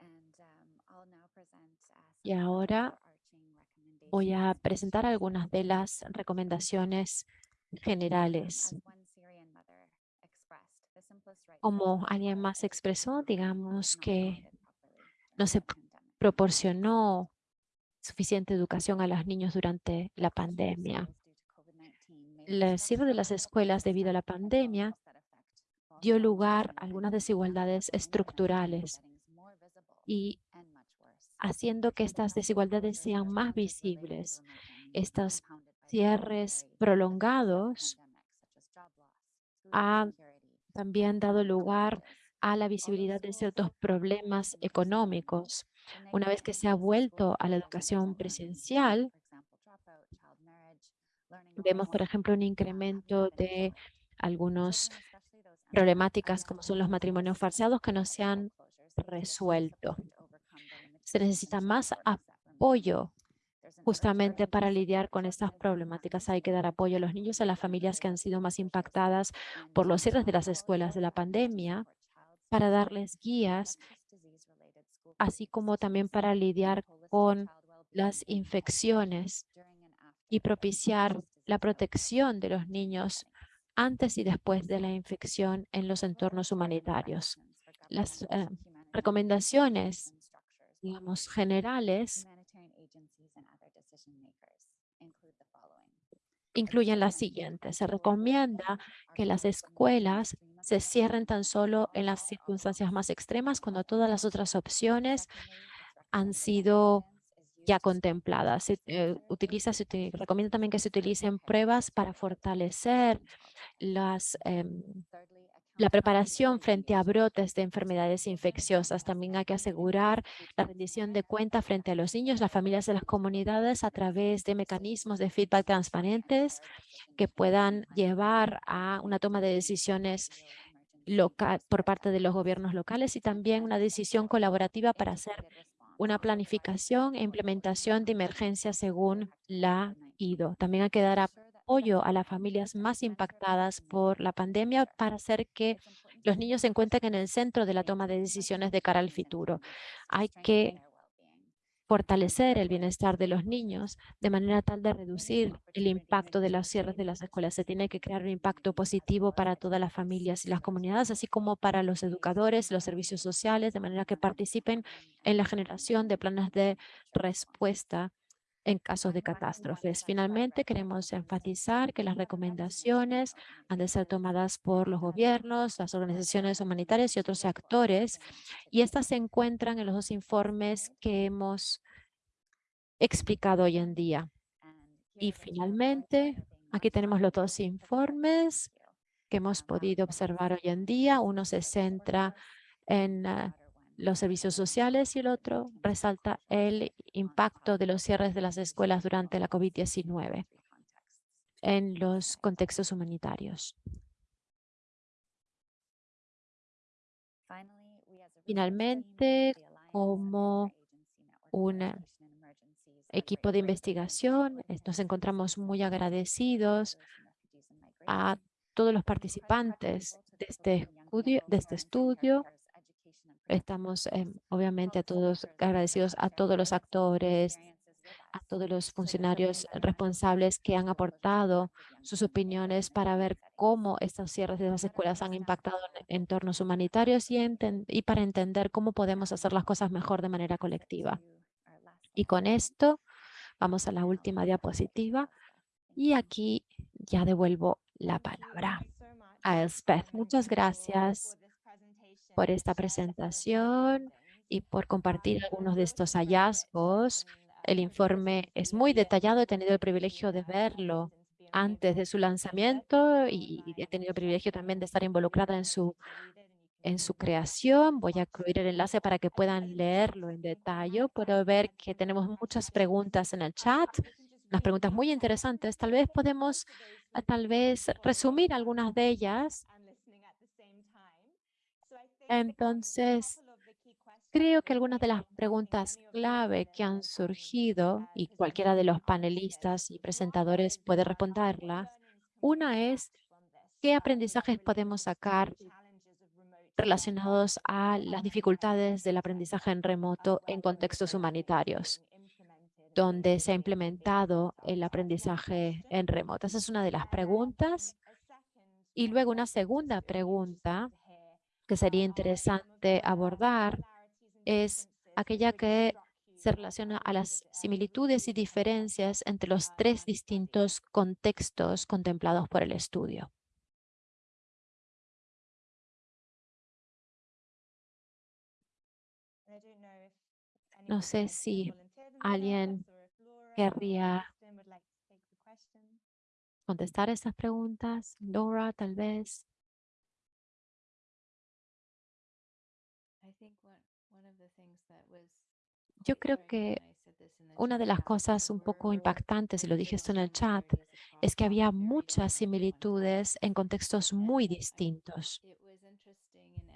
Um, y ahora voy a presentar algunas de las recomendaciones generales. Como alguien más expresó, digamos que no se proporcionó suficiente educación a los niños durante la pandemia. el cierre de las escuelas debido a la pandemia dio lugar a algunas desigualdades estructurales y haciendo que estas desigualdades sean más visibles. Estos cierres prolongados han también dado lugar a la visibilidad de ciertos problemas económicos. Una vez que se ha vuelto a la educación presencial, vemos, por ejemplo, un incremento de algunas problemáticas como son los matrimonios falseados que no se han resuelto. Se necesita más apoyo justamente para lidiar con estas problemáticas. Hay que dar apoyo a los niños a las familias que han sido más impactadas por los cierres de las escuelas de la pandemia para darles guías, así como también para lidiar con las infecciones y propiciar la protección de los niños antes y después de la infección en los entornos humanitarios. Las eh, recomendaciones, digamos, generales incluyen las siguientes. Se recomienda que las escuelas se cierren tan solo en las circunstancias más extremas cuando todas las otras opciones han sido ya contempladas. Se, eh, utiliza, se recomienda también que se utilicen pruebas para fortalecer las, em, la preparación frente a brotes de enfermedades infecciosas. También hay que asegurar la rendición de cuenta frente a los niños, las familias y las comunidades a través de mecanismos de feedback transparentes que puedan llevar a una toma de decisiones local, por parte de los gobiernos locales y también una decisión colaborativa para hacer una planificación e implementación de emergencia según la IDO. También hay que dar apoyo a las familias más impactadas por la pandemia para hacer que los niños se encuentren en el centro de la toma de decisiones de cara al futuro. Hay que fortalecer el bienestar de los niños de manera tal de reducir el impacto de los cierres de las escuelas. Se tiene que crear un impacto positivo para todas las familias y las comunidades, así como para los educadores, los servicios sociales, de manera que participen en la generación de planes de respuesta en casos de catástrofes. Finalmente, queremos enfatizar que las recomendaciones han de ser tomadas por los gobiernos, las organizaciones humanitarias y otros actores, y estas se encuentran en los dos informes que hemos explicado hoy en día. Y finalmente, aquí tenemos los dos informes que hemos podido observar hoy en día. Uno se centra en ah, los servicios sociales y el otro resalta el impacto de los cierres de las escuelas durante la COVID-19 en los contextos humanitarios. Finalmente, como un equipo de investigación, nos encontramos muy agradecidos a todos los participantes de este estudio, de este estudio Estamos em, obviamente a todos agradecidos a todos los actores, a todos los funcionarios responsables que han aportado sus opiniones para ver cómo estos cierres de las escuelas han impactado en entornos humanitarios y, y para entender cómo podemos hacer las cosas mejor de manera colectiva. Y con esto vamos a la última diapositiva y aquí ya devuelvo la palabra a Elspeth. Muchas gracias por esta presentación y por compartir algunos de estos hallazgos. El informe es muy detallado, he tenido el privilegio de verlo antes de su lanzamiento y he tenido el privilegio también de estar involucrada en su, en su creación. Voy a incluir el enlace para que puedan leerlo en detalle. Puedo ver que tenemos muchas preguntas en el chat, unas preguntas muy interesantes. Tal vez podemos tal vez resumir algunas de ellas entonces, creo que algunas de las preguntas clave que han surgido, y cualquiera de los panelistas y presentadores puede responderlas, una es, ¿qué aprendizajes podemos sacar relacionados a las dificultades del aprendizaje en remoto en contextos humanitarios, donde se ha implementado el aprendizaje en remoto? Esa es una de las preguntas. Y luego una segunda pregunta que sería interesante abordar es aquella que se relaciona a las similitudes y diferencias entre los tres distintos contextos contemplados por el estudio. No sé si alguien querría contestar estas preguntas. Laura, tal vez. Yo creo que una de las cosas un poco impactantes, y lo dije esto en el chat, es que había muchas similitudes en contextos muy distintos.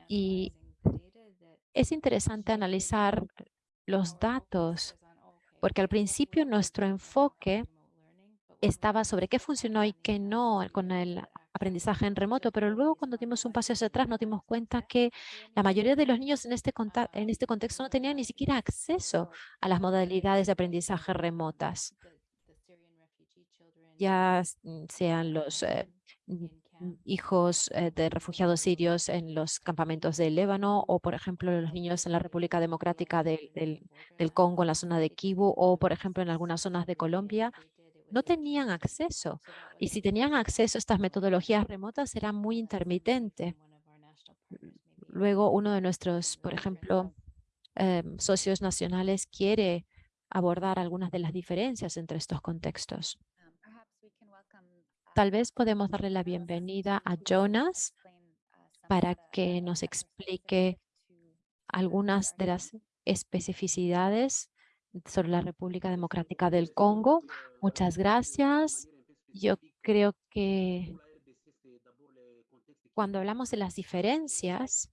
Y es interesante analizar los datos, porque al principio nuestro enfoque estaba sobre qué funcionó y qué no con el aprendizaje en remoto, pero luego cuando dimos un paso hacia atrás nos dimos cuenta que la mayoría de los niños en este, en este contexto no tenían ni siquiera acceso a las modalidades de aprendizaje remotas. Ya mm, sean los eh, hijos eh, de refugiados sirios en los campamentos del Líbano o, por ejemplo, los niños en la República Democrática del Congo, en la zona de Kivu o, por ejemplo, en algunas zonas de Colombia, no tenían acceso. Y si tenían acceso a estas metodologías remotas, era muy intermitente. Luego, uno de nuestros, por ejemplo, em, socios nacionales quiere abordar algunas de las diferencias entre estos contextos. Tal vez podemos darle la bienvenida a Jonas para que nos explique algunas de las especificidades sobre la República Democrática del Congo. Muchas gracias. Yo creo que cuando hablamos de las diferencias,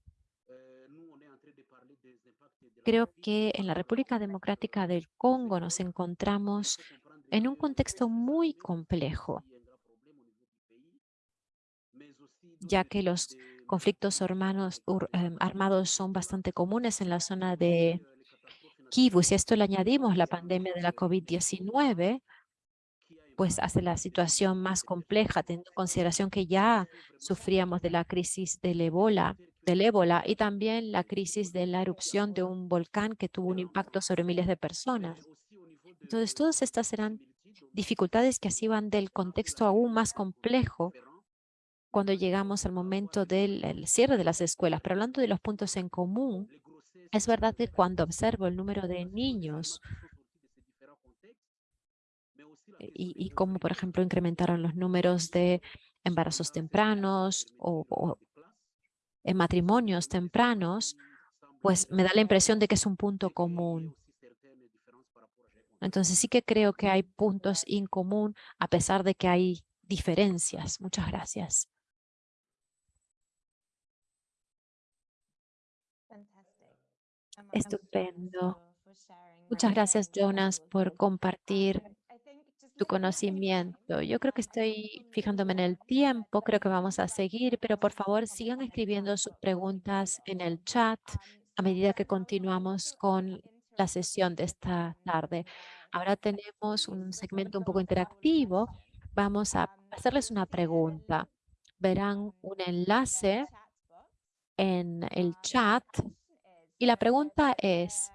creo que en la República Democrática del Congo nos encontramos en un contexto muy complejo, ya que los conflictos em, armados son bastante comunes en la zona de Kivu, si a esto le añadimos la pandemia de la COVID-19, pues hace la situación más compleja, teniendo en consideración que ya sufríamos de la crisis del ébola, del ébola y también la crisis de la erupción de un volcán que tuvo un impacto sobre miles de personas. Entonces, todas estas eran dificultades que así van del contexto aún más complejo cuando llegamos al momento del cierre de las escuelas. Pero hablando de los puntos en común, es verdad que cuando observo el número de niños y, y cómo, por ejemplo, incrementaron los números de embarazos tempranos o, en matrimonios tempranos, pues me da la impresión de que es un punto común. Entonces sí que creo que hay puntos en común a pesar de que hay diferencias. Muchas gracias. Estupendo. Muchas gracias, Jonas, por compartir tu conocimiento. Yo creo que estoy fijándome en el tiempo, creo que vamos a seguir, pero por favor sigan escribiendo sus preguntas en el chat a medida que continuamos con la sesión de esta tarde. Ahora tenemos un segmento un poco interactivo. Vamos a hacerles una pregunta. Verán un enlace en el chat y la pregunta es,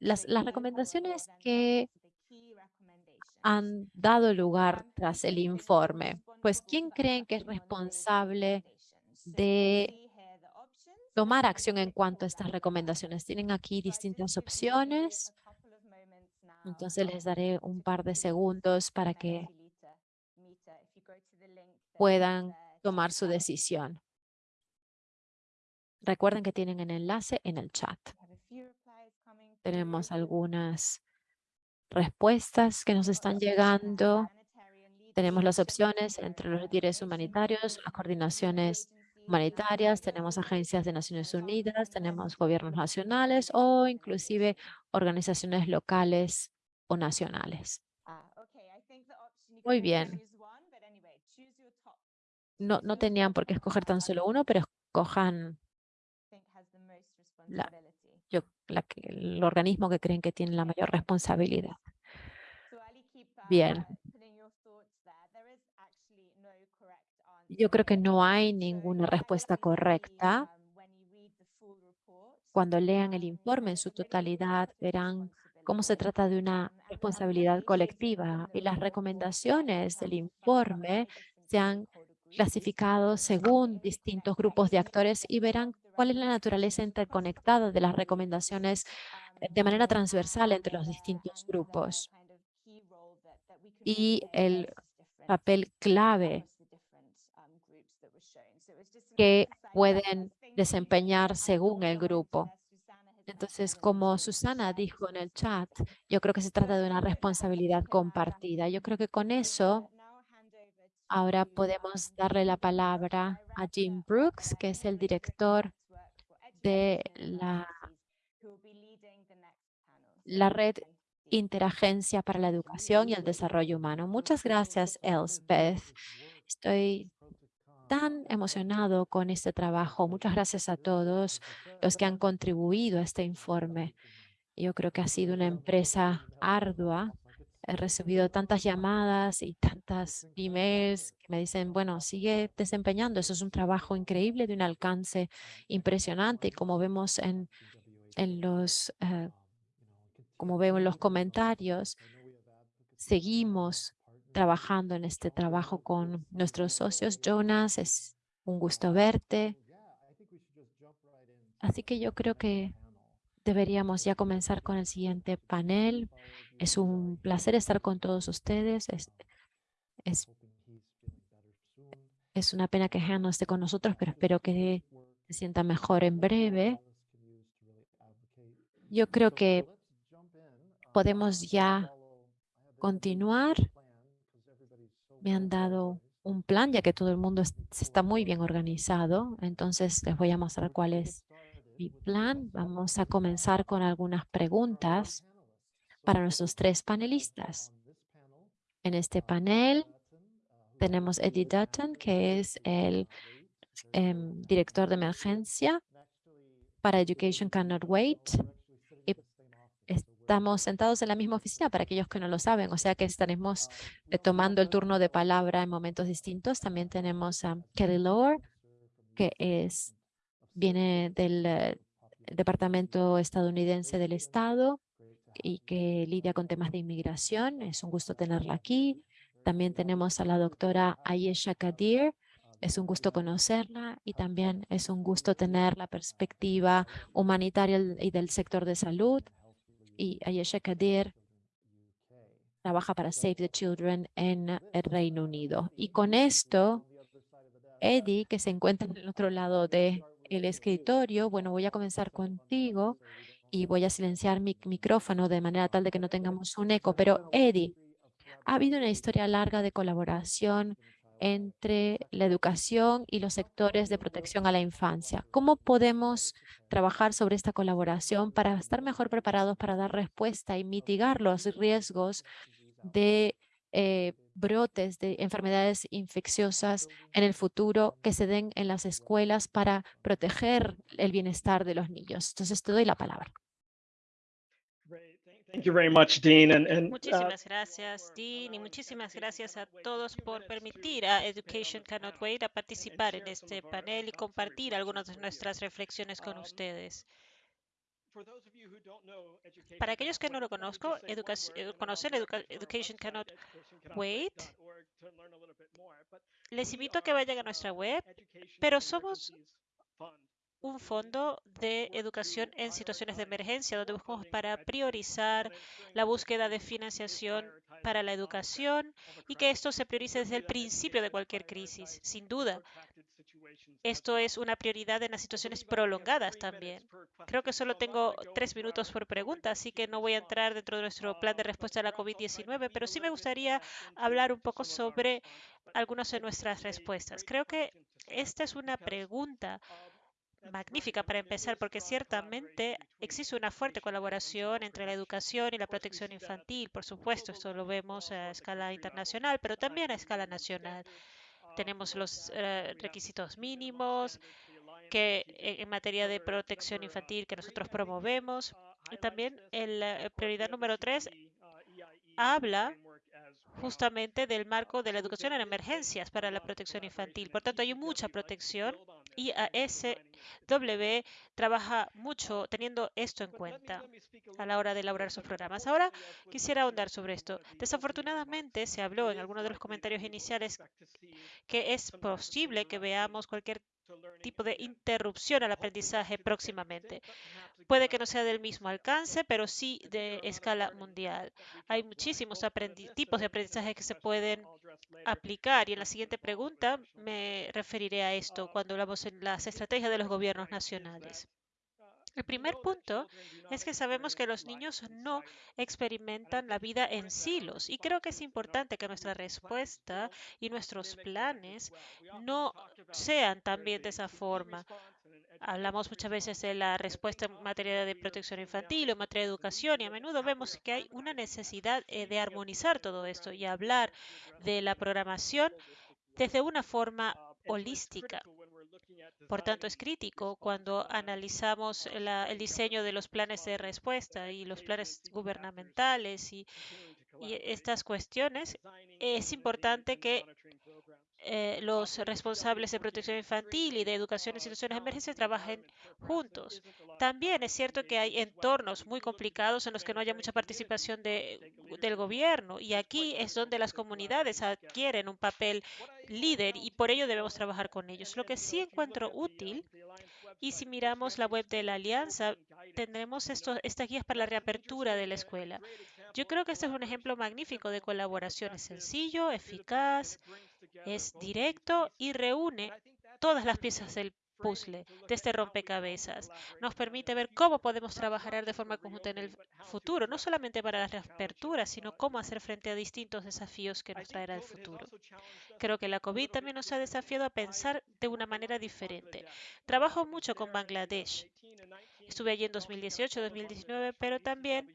las, las recomendaciones que han dado lugar tras el informe, pues ¿quién creen que es responsable de tomar acción en cuanto a estas recomendaciones? Tienen aquí distintas opciones. Entonces les daré un par de segundos para que puedan tomar su decisión. Recuerden que tienen el enlace en el chat. Tenemos algunas respuestas que nos están llegando. Tenemos las opciones entre los retiros humanitarios, las coordinaciones humanitarias, tenemos agencias de Naciones Unidas, tenemos gobiernos nacionales o inclusive organizaciones locales o nacionales. Muy bien. No, no tenían por qué escoger tan solo uno, pero escojan yo, el organismo que creen que tiene la mayor responsabilidad. Bien. Yo creo que no hay ninguna respuesta correcta. Cuando lean el informe en su totalidad, verán cómo se trata de una responsabilidad colectiva y las recomendaciones del informe se han clasificado según distintos grupos de actores y verán cuál es la naturaleza interconectada de las recomendaciones eh, de manera transversal entre los distintos grupos y el papel clave que pueden desempeñar según el grupo. Entonces, como Susana dijo en el chat, yo creo que se trata de una responsabilidad compartida. Yo creo que con eso ahora podemos darle la palabra a Jim Brooks, que es el director de la, la red Interagencia para la Educación y el Desarrollo Humano. Muchas gracias, Elspeth. Estoy tan emocionado con este trabajo. Muchas gracias a todos los que han contribuido a este informe. Yo creo que ha sido una empresa ardua. He recibido tantas llamadas y tantas emails que me dicen, bueno, sigue desempeñando. Eso es un trabajo increíble de un alcance impresionante. Y como vemos en, en los, eh, como veo en los comentarios, seguimos trabajando en este trabajo con nuestros socios. Jonas, es un gusto verte. Así que yo creo que deberíamos ya comenzar con el siguiente panel. Es un placer estar con todos ustedes. Es, una pena que Han no esté con nosotros, pero espero que se sienta mejor en breve. Yo creo que podemos ya continuar me han dado un plan, ya que todo el mundo está muy bien organizado. Entonces les voy a mostrar cuál es mi plan. Vamos a comenzar con algunas preguntas para nuestros tres panelistas. En este panel tenemos Eddie Dutton, que es el em, director de emergencia para Education Cannot Wait. Estamos sentados en la misma oficina para aquellos que no lo saben, o sea que estaremos eh, tomando el turno de palabra en momentos distintos. También tenemos a Kelly Lower, que es, viene del eh, Departamento Estadounidense del Estado y que lidia con temas de inmigración. Es un gusto tenerla aquí. También tenemos a la doctora Ayesha Kadir. Es un gusto conocerla y también es un gusto tener la perspectiva humanitaria y del sector de salud y Ayesha Kadir trabaja para Save the Children en el Reino Unido. Y con esto, Eddie, que se encuentra en el otro lado del el escritorio, bueno, voy a comenzar contigo y voy a silenciar mi micrófono de manera tal de que no tengamos un eco. Pero Eddie, ha habido una historia larga de colaboración entre la educación y los sectores de protección a la infancia. ¿Cómo podemos trabajar sobre esta colaboración para estar mejor preparados para dar respuesta y mitigar los riesgos de eh, brotes de enfermedades infecciosas en el futuro que se den en las escuelas para proteger el bienestar de los niños? Entonces, te doy la palabra. Uh, muchísimas gracias, Dean, y muchísimas gracias a todos por permitir a Education Cannot Wait a participar en este panel y compartir algunas de nuestras reflexiones con ustedes. Para aquellos que no lo conozco, conocer Education Cannot Wait, les invito a que vayan a nuestra web, pero somos un fondo de educación en situaciones de emergencia, donde buscamos para priorizar la búsqueda de financiación para la educación y que esto se priorice desde el principio de cualquier crisis. Sin duda, esto es una prioridad en las situaciones prolongadas también. Creo que solo tengo tres minutos por pregunta, así que no voy a entrar dentro de nuestro plan de respuesta a la COVID-19, pero sí me gustaría hablar un poco sobre algunas de nuestras respuestas. Creo que esta es una pregunta magnífica para empezar, porque ciertamente existe una fuerte colaboración entre la educación y la protección infantil. Por supuesto, esto lo vemos a escala internacional, pero también a escala nacional. Tenemos los eh, requisitos mínimos que en materia de protección infantil que nosotros promovemos. Y también la prioridad número tres habla justamente del marco de la educación en emergencias para la protección infantil. Por tanto, hay mucha protección Y ASW trabaja mucho teniendo esto en cuenta a la hora de elaborar sus programas. Ahora quisiera ahondar sobre esto. Desafortunadamente se habló en algunos de los comentarios iniciales que es posible que veamos cualquier tipo de interrupción al aprendizaje próximamente. Puede que no sea del mismo alcance, pero sí de escala mundial. Hay muchísimos tipos de aprendizaje que se pueden aplicar y en la siguiente pregunta me referiré a esto cuando hablamos en las estrategias de los gobiernos nacionales. El primer punto es que sabemos que los niños no experimentan la vida en silos y creo que es importante que nuestra respuesta y nuestros planes no sean también de esa forma. Hablamos muchas veces de la respuesta en materia de protección infantil o en materia de educación y a menudo vemos que hay una necesidad eh, de armonizar todo esto y hablar de la programación desde una forma holística. Por tanto, es crítico cuando analizamos el diseño de los planes de respuesta y los planes gubernamentales y, y estas cuestiones. Es importante que eh, los responsables de protección infantil y de educación en situaciones de emergencia trabajen juntos. También es cierto que hay entornos muy complicados en los que no haya mucha participación de, del gobierno y aquí es donde las comunidades adquieren un papel líder y por ello debemos trabajar con ellos. Lo que sí encuentro útil y si miramos la web de la alianza, tendremos esto, estas guías para la reapertura de la escuela. Yo creo que este es un ejemplo magnífico de colaboración. Es sencillo, eficaz, es directo y reúne todas las piezas del puzzle, de este rompecabezas. Nos permite ver cómo podemos trabajar de forma conjunta en el futuro, no solamente para la reapertura, sino cómo hacer frente a distintos desafíos que nos traerá el futuro. Creo que la COVID también nos ha desafiado a pensar de una manera diferente. Trabajo mucho con Bangladesh. Estuve allí en 2018-2019, pero también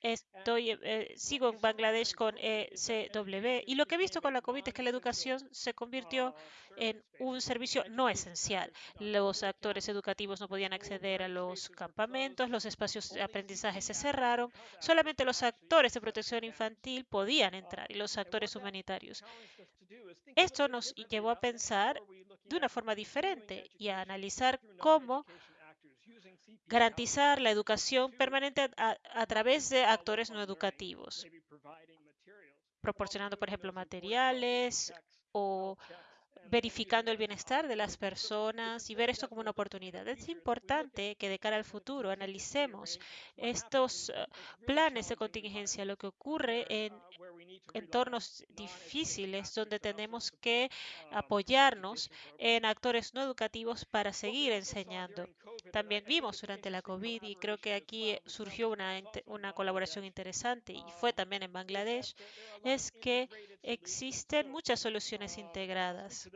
Estoy, eh, sigo en Bangladesh con ECW y lo que he visto con la COVID es que la educación se convirtió en un servicio no esencial. Los actores educativos no podían acceder a los campamentos, los espacios de aprendizaje se cerraron, solamente los actores de protección infantil podían entrar y los actores humanitarios. Esto nos llevó a pensar de una forma diferente y a analizar cómo garantizar la educación permanente a, través de actores no educativos, proporcionando, por ejemplo, materiales o verificando el bienestar de las personas y ver esto como una oportunidad. Es importante que de cara al futuro analicemos estos eh, planes de contingencia, lo que ocurre en entornos difíciles donde tenemos que apoyarnos en actores no educativos para seguir enseñando. También vimos durante la COVID y creo que aquí surgió una, una colaboración interesante y fue también en Bangladesh, es que existen muchas soluciones integradas.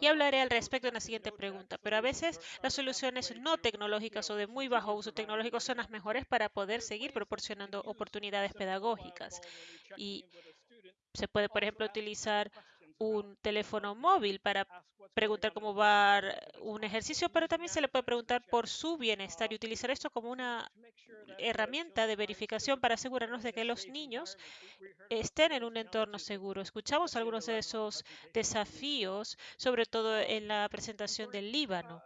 Y hablaré al respecto en la siguiente pregunta, pero a veces las soluciones no tecnológicas o de muy bajo uso tecnológico son las mejores para poder seguir proporcionando oportunidades pedagógicas. Y se puede, por ejemplo, utilizar un teléfono móvil para preguntar cómo va un ejercicio, pero también se le puede preguntar por su bienestar y utilizar esto como una herramienta de verificación para asegurarnos de que los niños estén en un entorno seguro. Escuchamos algunos de esos desafíos, sobre todo en la presentación del Líbano.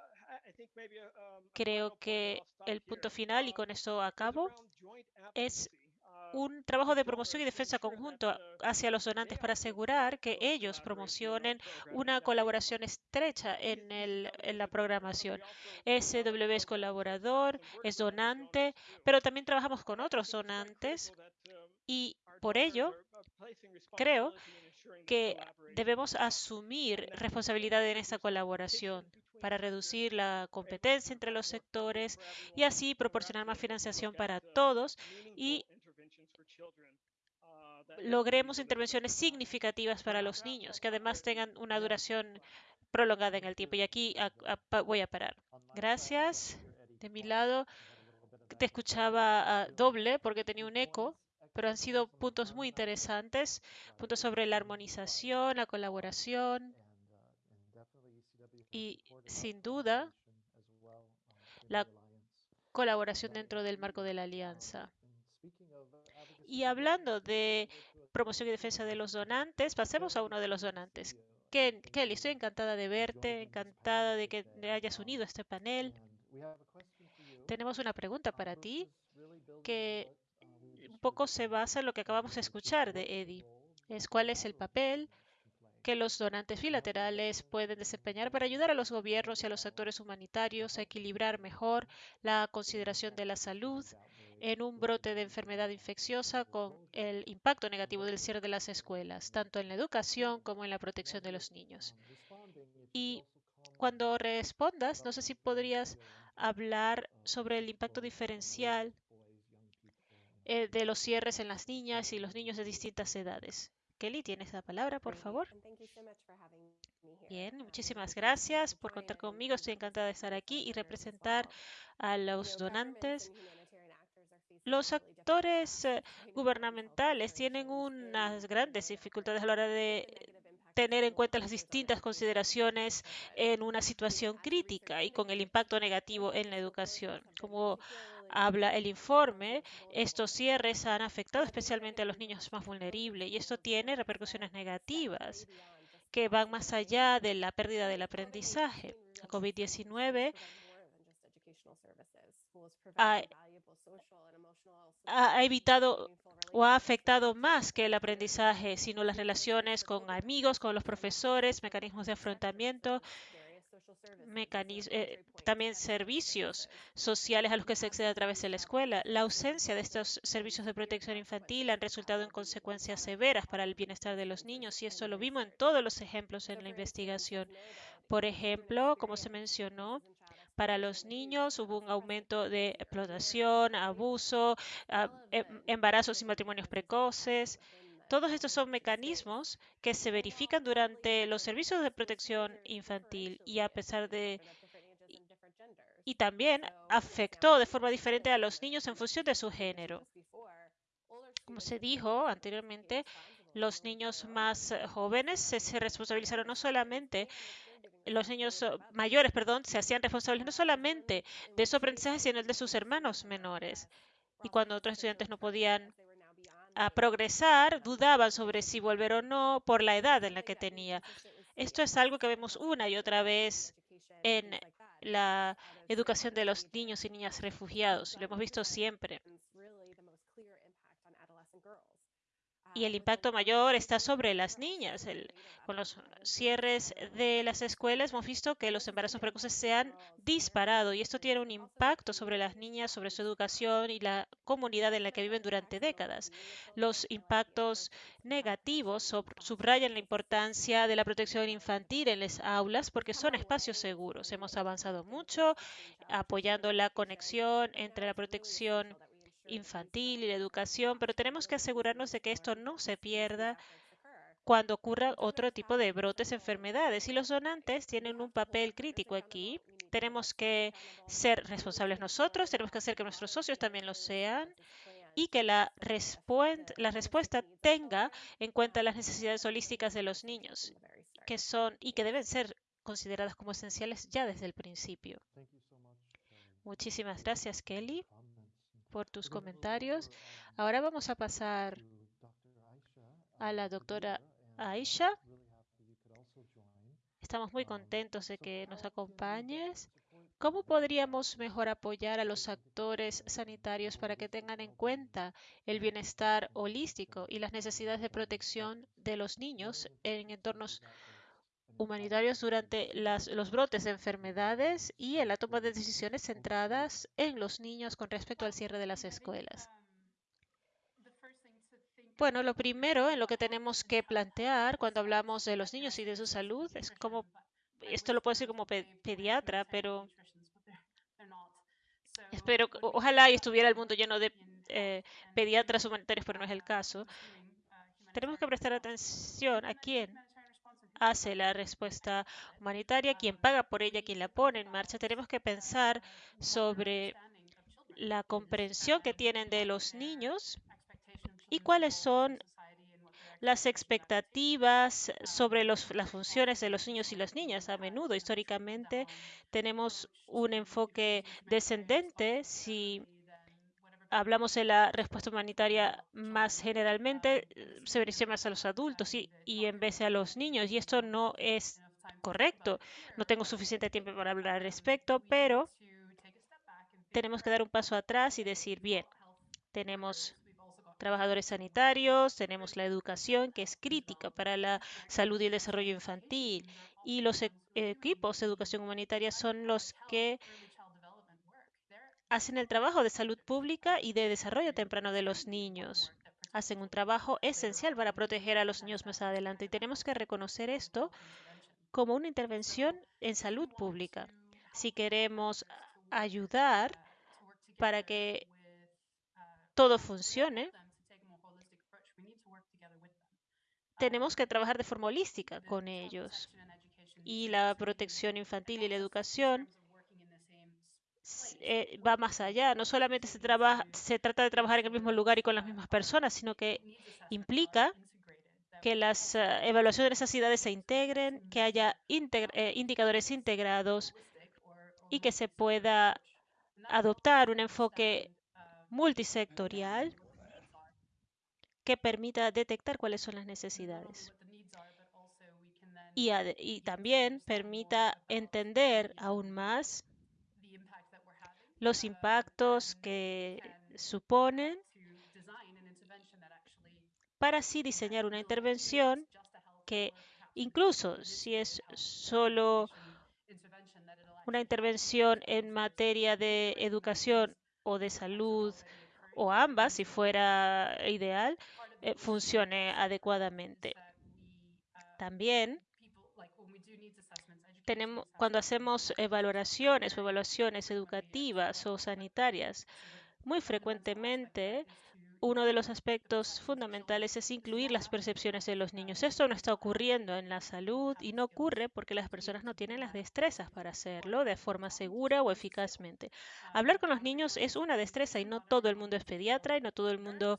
Creo que el punto final, y con esto acabo, es un trabajo de promoción y defensa conjunto hacia los donantes para asegurar que ellos promocionen una colaboración estrecha en, el, en la programación. SW es colaborador, es donante, pero también trabajamos con otros donantes y por ello creo que debemos asumir responsabilidad en esta colaboración para reducir la competencia entre los sectores y así proporcionar más financiación para todos y logremos intervenciones significativas para los niños, que además tengan una duración prolongada en el tiempo. Y aquí voy a parar. Gracias. De mi lado, te escuchaba doble porque tenía un eco, pero han sido puntos muy interesantes, puntos sobre la armonización, la colaboración y, sin duda, la colaboración dentro del marco de la alianza. Y hablando de promoción y defensa de los donantes, pasemos a uno de los donantes. Kelly, estoy encantada de verte, encantada de que te hayas unido a este panel. Tenemos una pregunta para ti que un poco se basa en lo que acabamos de escuchar de Eddie. Es cuál es el papel que los donantes bilaterales pueden desempeñar para ayudar a los gobiernos y a los actores humanitarios a equilibrar mejor la consideración de la salud en un brote de enfermedad infecciosa con el impacto negativo del cierre de las escuelas, tanto en la educación como en la protección de los niños. Y cuando respondas, no sé si podrías hablar sobre el impacto diferencial eh, de los cierres en las niñas y los niños de distintas edades. Kelly, tienes la palabra, por favor. Bien, muchísimas gracias por contar conmigo. Estoy encantada de estar aquí y representar a los donantes. Los actores eh, gubernamentales tienen unas grandes dificultades a la hora de tener en cuenta las distintas consideraciones en una situación crítica y con el impacto negativo en la educación. Como habla el informe, estos cierres han afectado especialmente a los niños más vulnerables y esto tiene repercusiones negativas que van más allá de la pérdida del aprendizaje. La COVID-19 ha, ha evitado o ha afectado más que el aprendizaje, sino las relaciones con amigos, con los profesores, mecanismos de afrontamiento, eh, también servicios sociales a los que se accede a través de la escuela. La ausencia de estos servicios de protección infantil han resultado en consecuencias severas para el bienestar de los niños y eso lo vimos en todos los ejemplos en la investigación. Por ejemplo, como se mencionó, para los niños hubo un aumento de explotación, abuso, ah, em, embarazos y matrimonios precoces. Todos estos son mecanismos que se verifican durante los servicios de protección infantil y a pesar de y también afectó de forma diferente a los niños en función de su género. Como se dijo anteriormente, los niños más jóvenes se, responsabilizaron no solamente los niños mayores, perdón, se hacían responsables no solamente de su aprendizaje, sino el de sus hermanos menores. Y cuando otros estudiantes no podían a progresar, dudaban sobre si volver o no por la edad en la que tenía. Esto es algo que vemos una y otra vez en la educación de los niños y niñas refugiados. Lo hemos visto siempre. Y el impacto mayor está sobre las niñas. con los cierres de las escuelas hemos visto que los embarazos precoces se han disparado y esto tiene un impacto sobre las niñas, sobre su educación y la comunidad en la que viven durante décadas. Los impactos negativos subrayan la importancia de la protección infantil en las aulas porque son espacios seguros. Hemos avanzado mucho apoyando la conexión entre la protección infantil y la educación, pero tenemos que asegurarnos de que esto no se pierda cuando ocurra otro tipo de brotes, enfermedades. Y los donantes tienen un papel crítico aquí. Tenemos que ser responsables nosotros, tenemos que hacer que nuestros socios también lo sean y que la, la respuesta tenga en cuenta las necesidades holísticas de los niños, que son y que deben ser consideradas como esenciales ya desde el principio. Muchísimas gracias, Kelly por tus comentarios. Ahora vamos a pasar a la doctora Aisha. Estamos muy contentos de que nos acompañes. ¿Cómo podríamos mejor apoyar a los actores sanitarios para que tengan en cuenta el bienestar holístico y las necesidades de protección de los niños en entornos humanitarios durante los brotes de enfermedades y en la toma de decisiones centradas en los niños con respecto al cierre de las escuelas. Bueno, lo primero en lo que tenemos que plantear cuando hablamos de los niños y de su salud es como, esto lo puedo decir como pediatra, pero espero, ojalá y estuviera el mundo lleno de eh, pediatras humanitarios, pero no es el caso. Tenemos que prestar atención a quién hace la respuesta humanitaria, quien paga por ella, quien la pone en marcha. Tenemos que pensar sobre la comprensión que tienen de los niños y cuáles son las expectativas sobre las funciones de los niños y las niñas. A menudo, históricamente, tenemos un enfoque descendente si hablamos de la respuesta humanitaria más generalmente, se beneficia más a los adultos y, y en vez de a los niños. Y esto no es correcto. No tengo suficiente tiempo para hablar al respecto, pero tenemos que dar un paso atrás y decir, bien, tenemos trabajadores sanitarios, tenemos la educación que es crítica para la salud y el desarrollo infantil y los e- equipos de educación humanitaria son los que hacen el trabajo de salud pública y de desarrollo temprano de los niños. Hacen un trabajo esencial para proteger a los niños más adelante y tenemos que reconocer esto como una intervención en salud pública. Si queremos ayudar para que todo funcione, tenemos que trabajar de forma holística con ellos. Y la protección infantil y la educación eh, va más allá. No solamente se, trabaja, se trata de trabajar en el mismo lugar y con las mismas personas, sino que implica que las eh, evaluaciones de necesidades se integren, que haya integ- eh, indicadores integrados y que se pueda adoptar un enfoque multisectorial que permita detectar cuáles son las necesidades y, y también permita entender aún más los impactos que suponen para así diseñar una intervención que incluso si es solo una intervención en materia de educación o de salud o ambas, si fuera ideal, eh, funcione adecuadamente. También cuando hacemos evaluaciones o evaluaciones educativas o sanitarias, muy frecuentemente uno de los aspectos fundamentales es incluir las percepciones de los niños. Esto no está ocurriendo en la salud y no ocurre porque las personas no tienen las destrezas para hacerlo de forma segura o eficazmente. Hablar con los niños es una destreza y no todo el mundo es pediatra y no todo el mundo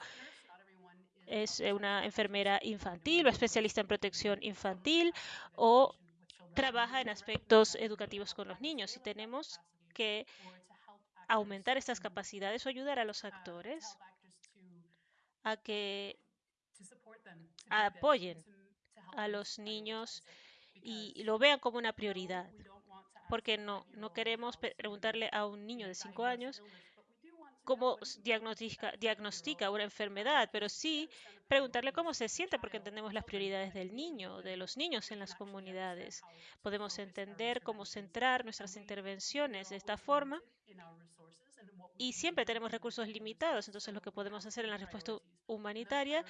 es una enfermera infantil o especialista en protección infantil o trabaja en aspectos educativos con los niños y tenemos que aumentar estas capacidades o ayudar a los actores a que apoyen a los niños y lo vean como una prioridad. Porque no, no queremos preguntarle a un niño de 5 años cómo diagnostica, una enfermedad, pero sí preguntarle cómo se siente, porque entendemos las prioridades del niño, de los niños en las comunidades. Podemos entender cómo centrar nuestras intervenciones de esta forma y siempre tenemos recursos limitados, entonces lo que podemos hacer en la respuesta hu- humanitaria,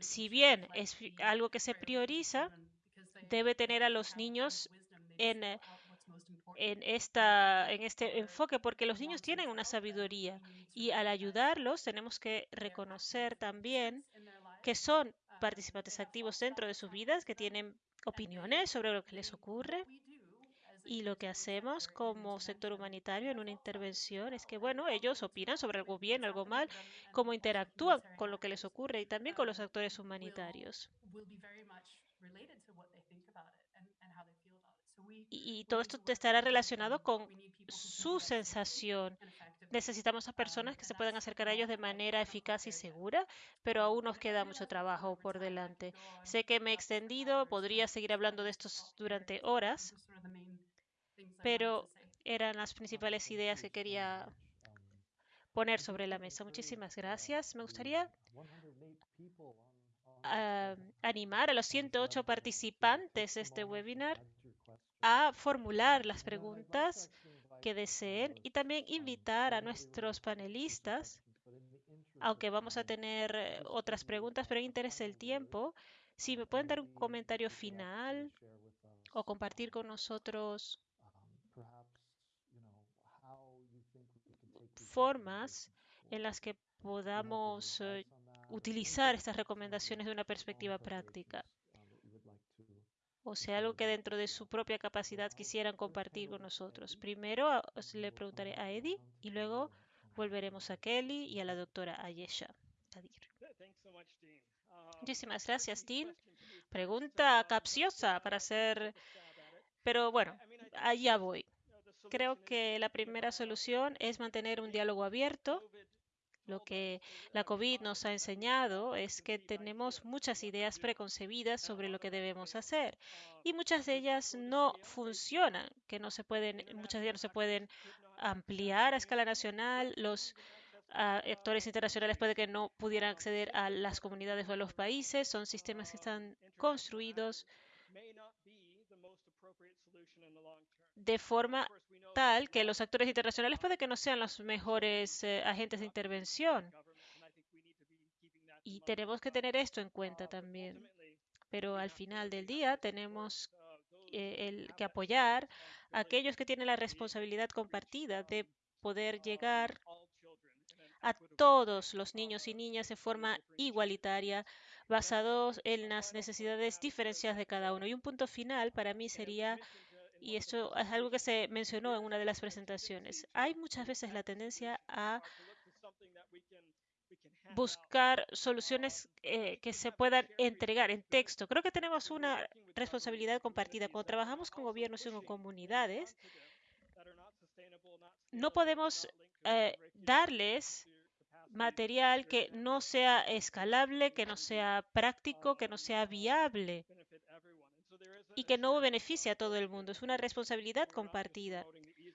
si bien es algo que se prioriza, debe tener a los niños en, en, esta, en este enfoque, porque los niños tienen una sabiduría y al ayudarlos tenemos que reconocer también que son participantes activos dentro de sus vidas, que tienen opiniones sobre lo que les ocurre. Y lo que hacemos como sector humanitario en una intervención es que, bueno, ellos opinan sobre algo bien, algo mal, cómo interactúan con lo que les ocurre y también con los actores humanitarios. Y, y todo esto estará relacionado con su sensación. Necesitamos a personas que se puedan acercar a ellos de manera eficaz y segura, pero aún nos queda mucho trabajo por delante. Sé que me he extendido, podría seguir hablando de esto durante horas, pero eran las principales ideas que quería poner sobre la mesa. Muchísimas gracias. Me gustaría ah, animar a los 108 participantes de este webinar a formular las preguntas que deseen y también invitar a nuestros panelistas, aunque vamos a tener eh, otras preguntas, pero en interés del tiempo, si me pueden dar un comentario final o compartir con nosotros formas en las que podamos eh, utilizar estas recomendaciones de una perspectiva práctica. O sea, algo que dentro de su propia capacidad quisieran compartir con nosotros. Primero a- os le preguntaré a Eddie y luego volveremos a Kelly y a la doctora Ayesha. Kadir. Muchísimas gracias, Dean. Pregunta capciosa para hacer... Pero bueno, allá voy. Creo que la primera solución es mantener un diálogo abierto Lo que la COVID nos ha enseñado es que tenemos muchas ideas preconcebidas sobre lo que debemos hacer y muchas de ellas no funcionan, que no se pueden, muchas de ellas no se pueden ampliar a escala nacional. Los ah, actores internacionales puede que no pudieran acceder a las comunidades o a los países. Son sistemas que están construidos de forma tal que los actores internacionales puede que no sean los mejores eh, agentes de intervención. Y tenemos que tener esto en cuenta también. Pero al final del día tenemos eh, el, que apoyar a aquellos que tienen la responsabilidad compartida de poder llegar a todos los niños y niñas de forma igualitaria, basados en las necesidades diferenciadas de cada uno. Y un punto final para mí sería y esto es algo que se mencionó en una de las presentaciones. Hay muchas veces la tendencia a buscar soluciones eh, que se puedan entregar en texto. Creo que tenemos una responsabilidad compartida. Cuando trabajamos con gobiernos y con comunidades, no podemos eh, darles material que no sea escalable, que no sea práctico, que no sea viable y que no beneficia a todo el mundo. Es una responsabilidad compartida.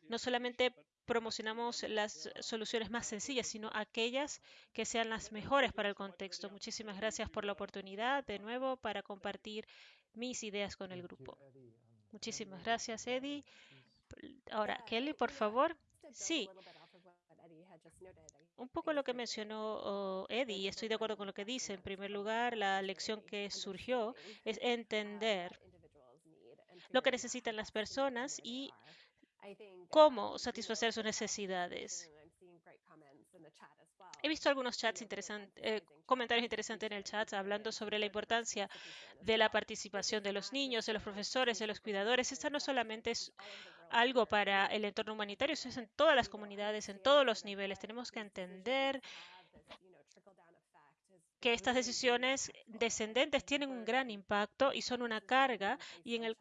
No solamente promocionamos las soluciones más sencillas, sino aquellas que sean las mejores para el contexto. Muchísimas gracias por la oportunidad de nuevo para compartir mis ideas con el grupo. Muchísimas gracias, Eddie. Ahora, Kelly, por favor. Sí, un poco lo que mencionó oh, Eddie, y estoy de acuerdo con lo que dice. En primer lugar, la lección que surgió es entender lo que necesitan las personas y cómo satisfacer sus necesidades. He visto algunos chats interesantes, eh, comentarios interesantes en el chat hablando sobre la importancia de la participación de los niños, de los profesores, de los cuidadores. Esta no solamente es algo para el entorno humanitario, eso es en todas las comunidades, en todos los niveles. Tenemos que entender que estas decisiones descendentes tienen un gran impacto y son una carga y, el,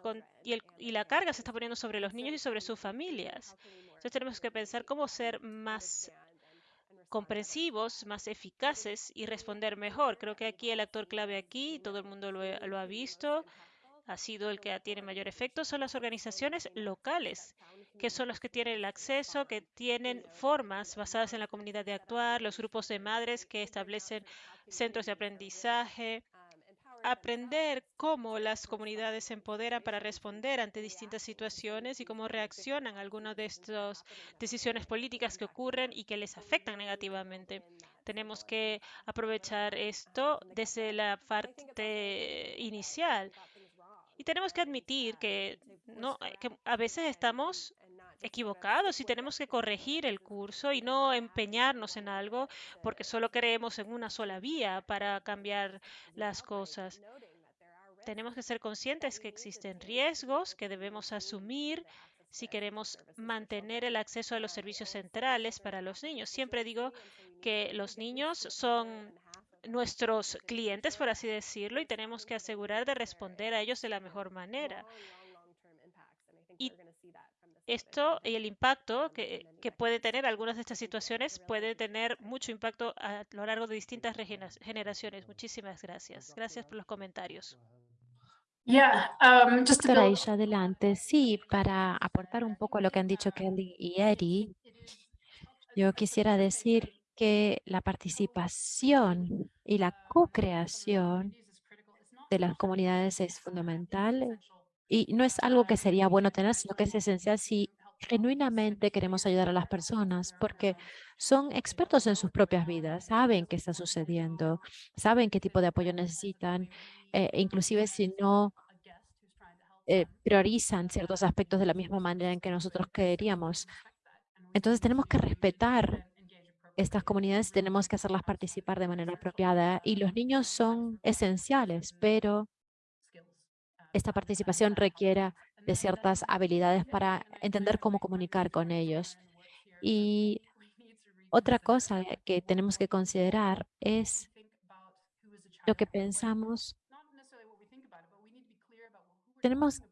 y, la carga se está poniendo sobre los niños y sobre sus familias. Entonces tenemos que pensar cómo ser más comprensivos, más eficaces y responder mejor. Creo que aquí el actor clave aquí, todo el mundo lo ha visto, ha sido el que tiene mayor efecto, son las organizaciones locales, que son los que tienen el acceso, que tienen formas basadas en la comunidad de actuar, los grupos de madres que establecen centros de aprendizaje, aprender cómo las comunidades se empoderan para responder ante distintas situaciones y cómo reaccionan a algunas de estas decisiones políticas que ocurren y que les afectan negativamente. Tenemos que aprovechar esto desde la parte inicial y tenemos que admitir que, a veces estamos equivocados y tenemos que corregir el curso y no empeñarnos en algo porque solo creemos en una sola vía para cambiar las cosas. Tenemos que ser conscientes que existen riesgos que debemos asumir si queremos mantener el acceso a los servicios centrales para los niños. Siempre digo que los niños son nuestros clientes, por así decirlo, y tenemos que asegurar de responder a ellos de la mejor manera. Y esto y el impacto que, que, puede tener algunas de estas situaciones puede tener mucho impacto a lo largo de distintas generaciones. Muchísimas gracias. Gracias por los comentarios. Yeah, um, just adelante. Sí, para aportar un poco a lo que han dicho Kelly y Eddie, yo quisiera decir que la participación y la co-creación de las comunidades es fundamental y no es algo que sería bueno tener, sino que es esencial si genuinamente queremos ayudar a las personas, porque son expertos en sus propias vidas, saben qué está sucediendo, saben qué tipo de apoyo necesitan, eh, inclusive si no eh, priorizan ciertos aspectos de la misma manera en que nosotros queríamos. Entonces tenemos que respetar estas comunidades tenemos que hacerlas participar de manera apropiada y los niños son esenciales, pero esta participación requiere de ciertas habilidades para entender cómo comunicar con ellos. Y otra cosa que tenemos que considerar es lo que pensamos. Tenemos,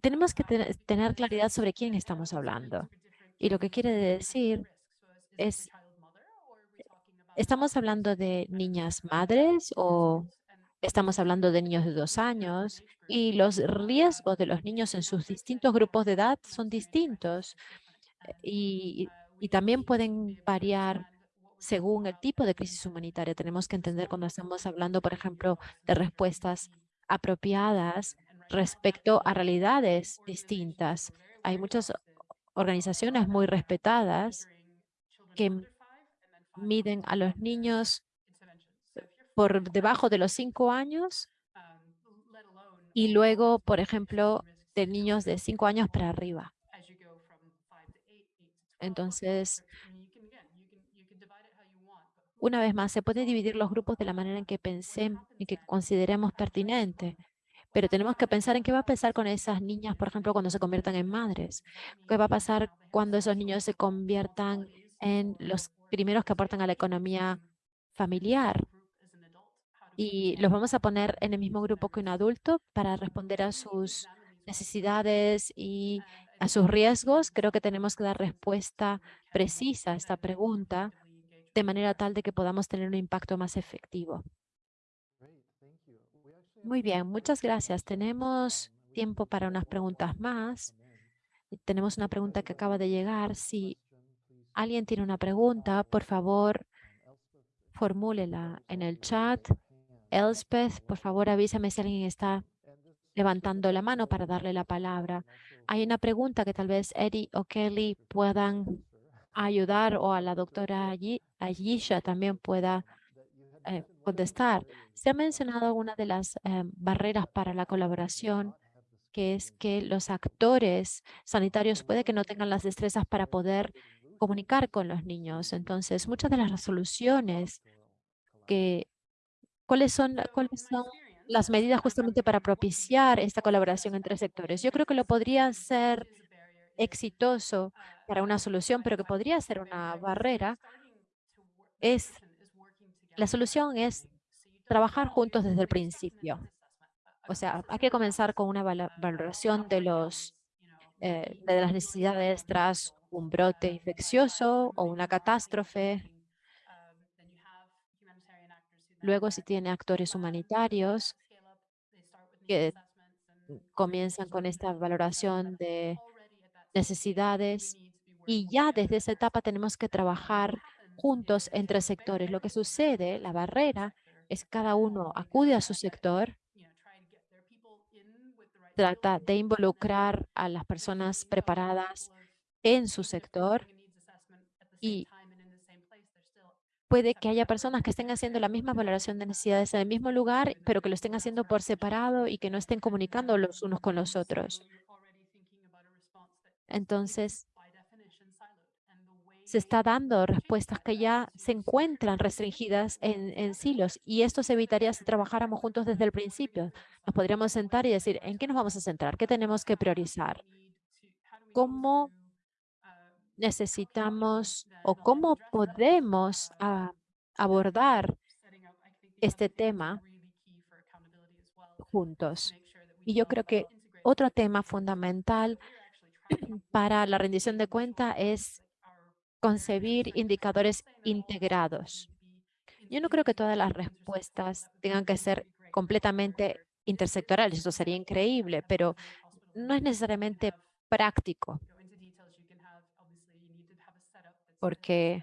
tenemos que tener claridad sobre quién estamos hablando. Y lo que quiere decir es ¿Estamos hablando de niñas madres o estamos hablando de niños de dos años? Y los riesgos de los niños en sus distintos grupos de edad son distintos y, y también pueden variar según el tipo de crisis humanitaria. Tenemos que entender cuando estamos hablando, por ejemplo, de respuestas apropiadas respecto a realidades distintas. Hay muchas organizaciones muy respetadas que miden a los niños por debajo de los cinco años y luego, por ejemplo, de niños de cinco años para arriba. Entonces, una vez más, se puede dividir los grupos de la manera en que pensemos y que consideremos pertinente, pero tenemos que pensar en qué va a pasar con esas niñas, por ejemplo, cuando se conviertan en madres. ¿Qué va a pasar cuando esos niños se conviertan en los primeros que aportan a la economía familiar? Y los vamos a poner en el mismo grupo que un adulto para responder a sus necesidades y a sus riesgos. Creo que tenemos que dar respuesta precisa a esta pregunta de manera tal de que podamos tener un impacto más efectivo. Muy bien, muchas gracias. Tenemos tiempo para unas preguntas más. Tenemos una pregunta que acaba de llegar. Si alguien tiene una pregunta, por favor, formúlela en el chat. Elspeth, por favor, avísame si alguien está levantando la mano para darle la palabra. Hay una pregunta que tal vez Eddie o Kelly puedan ayudar o a la doctora Ayisha también pueda eh, contestar. Se ha mencionado alguna de las eh, barreras para la colaboración, que es que los actores sanitarios puede que no tengan las destrezas para poder comunicar con los niños. Entonces, muchas de las resoluciones que, ¿cuáles son, cuáles son las medidas justamente para propiciar esta colaboración entre sectores? Yo creo que lo podría ser exitoso para una solución, pero que podría ser una barrera, es la solución es trabajar juntos desde el principio. O sea, hay que comenzar con una valoración de, los, eh, de las necesidades tras un brote infeccioso o una catástrofe. Luego, si tiene actores humanitarios que comienzan con esta valoración de necesidades y ya desde esa etapa tenemos que trabajar juntos entre sectores. Lo que sucede, la barrera, es que cada uno acude a su sector, trata de involucrar a las personas preparadas en su sector y puede que haya personas que estén haciendo la misma valoración de necesidades en el mismo lugar, pero que lo estén haciendo por separado y que no estén comunicando los unos con los otros. Entonces, se está dando respuestas que ya se encuentran restringidas en, silos y esto se evitaría si trabajáramos juntos desde el principio. Nos podríamos sentar y decir, ¿en qué nos vamos a centrar? ¿Qué tenemos que priorizar? ¿Cómo necesitamos o cómo podemos ah, abordar este tema juntos? Y yo creo que otro tema fundamental para la rendición de cuenta es concebir indicadores integrados. Yo no creo que todas las respuestas tengan que ser completamente intersectorales. Eso sería increíble, pero no es necesariamente práctico. Porque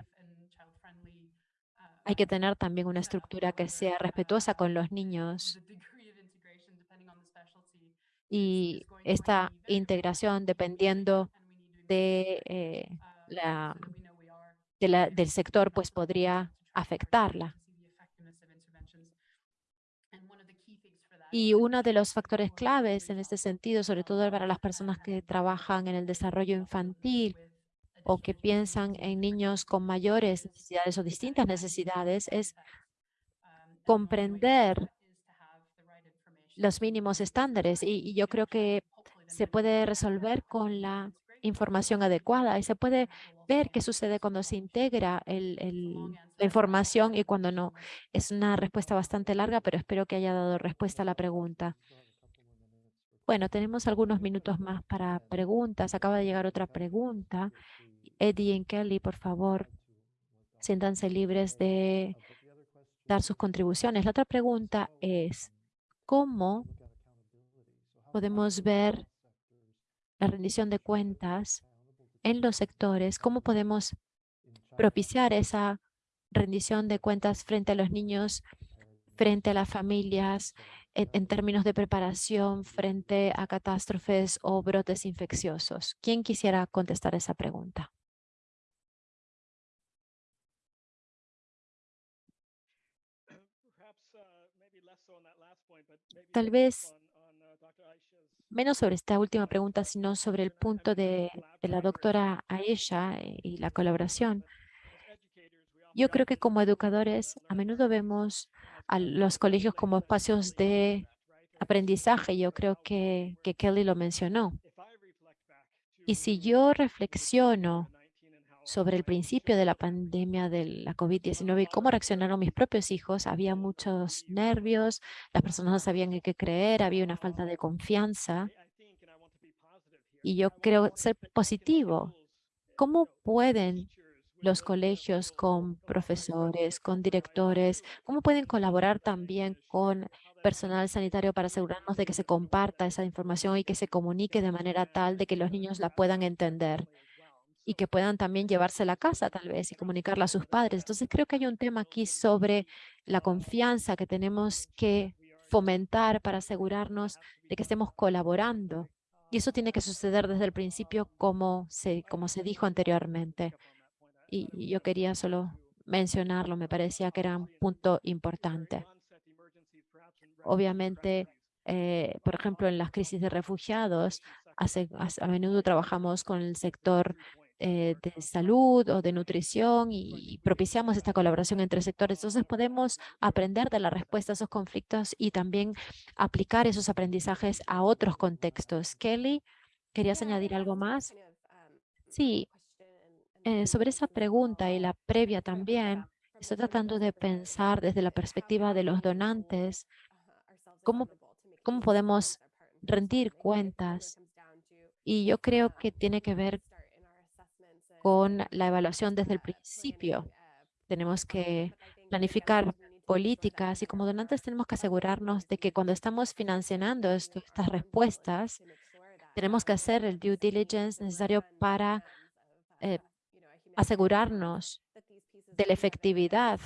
hay que tener también una estructura que sea respetuosa con los niños. Y esta integración, dependiendo de eh, la del sector, pues podría afectarla. Y uno de los factores claves en este sentido, sobre todo para las personas que trabajan en el desarrollo infantil o que piensan en niños con mayores necesidades o distintas necesidades, es comprender los mínimos estándares. y yo creo que se puede resolver con la información adecuada y se puede ver qué sucede cuando se integra la información y cuando no. Es una respuesta bastante larga, pero espero que haya dado respuesta a la pregunta. Bueno, tenemos algunos minutos más para preguntas. Acaba de llegar otra pregunta. Eddie y Kelly, por favor, siéntanse libres de dar sus contribuciones. La otra pregunta es, ¿cómo podemos ver la rendición de cuentas en los sectores? ¿Cómo podemos propiciar esa rendición de cuentas frente a los niños, frente a las familias, en, en, términos de preparación frente a catástrofes o brotes infecciosos? ¿Quién quisiera contestar esa pregunta? Tal vez menos sobre esta última pregunta, sino sobre el punto de, de la doctora Aisha y la colaboración. Yo creo que como educadores a menudo vemos a los colegios como espacios de aprendizaje. Yo creo que, que Kelly lo mencionó. Y si yo reflexiono sobre el principio de la pandemia de la COVID-19 y cómo reaccionaron mis propios hijos, había muchos nervios, las personas no sabían en qué creer, había una falta de confianza. Y yo creo ser positivo. ¿Cómo pueden los colegios con profesores, con directores, cómo pueden colaborar también con personal sanitario para asegurarnos de que se comparta esa información y que se comunique de manera tal de que los niños la puedan entender y que puedan también llevársela a casa tal vez y comunicarla a sus padres. Entonces creo que hay un tema aquí sobre la confianza que tenemos que fomentar para asegurarnos de que estemos colaborando. Y eso tiene que suceder desde el principio como se, como se dijo anteriormente. Y yo quería solo mencionarlo, me parecía que era un punto importante. Obviamente, eh, por ejemplo, en las crisis de refugiados, hace, a menudo trabajamos con el sector eh, de salud o de nutrición y propiciamos esta colaboración entre sectores. Entonces podemos aprender de la respuesta a esos conflictos y también aplicar esos aprendizajes a otros contextos. Kelly, ¿querías añadir algo más? Sí, eh, sobre esa pregunta y la previa también, estoy tratando de pensar desde la perspectiva de los donantes, cómo, cómo podemos rendir cuentas. Y yo creo que tiene que ver con la evaluación desde el principio. Tenemos que planificar políticas y como donantes tenemos que asegurarnos de que cuando estamos financiando estas respuestas, tenemos que hacer el due diligence necesario para eh, asegurarnos de la efectividad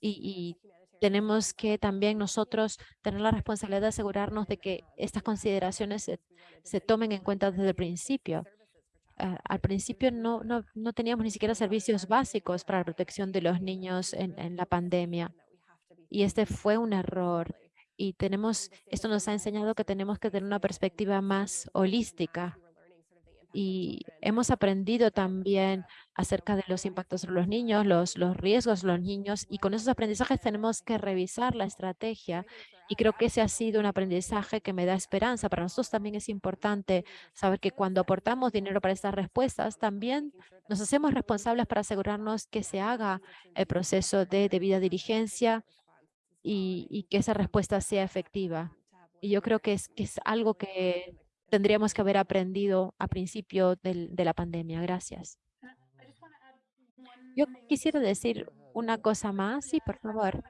y, tenemos que también nosotros tener la responsabilidad de asegurarnos de que estas consideraciones se, se tomen en cuenta desde el principio. Ah, al principio no, no, no, teníamos ni siquiera servicios básicos para la protección de los niños en, en, la pandemia. Y este fue un error. Y tenemos, esto nos ha enseñado que tenemos que tener una perspectiva más holística y hemos aprendido también acerca de los impactos sobre los niños, los, los riesgos de los niños y con esos aprendizajes tenemos que revisar la estrategia y creo que ese ha sido un aprendizaje que me da esperanza. Para nosotros también es importante saber que cuando aportamos dinero para estas respuestas, también nos hacemos responsables para asegurarnos que se haga el proceso de debida diligencia y, y que esa respuesta sea efectiva. Y yo creo que es, que es algo que tendríamos que haber aprendido a principio del, de la pandemia. Gracias. Yo quisiera decir una cosa más, sí, por favor.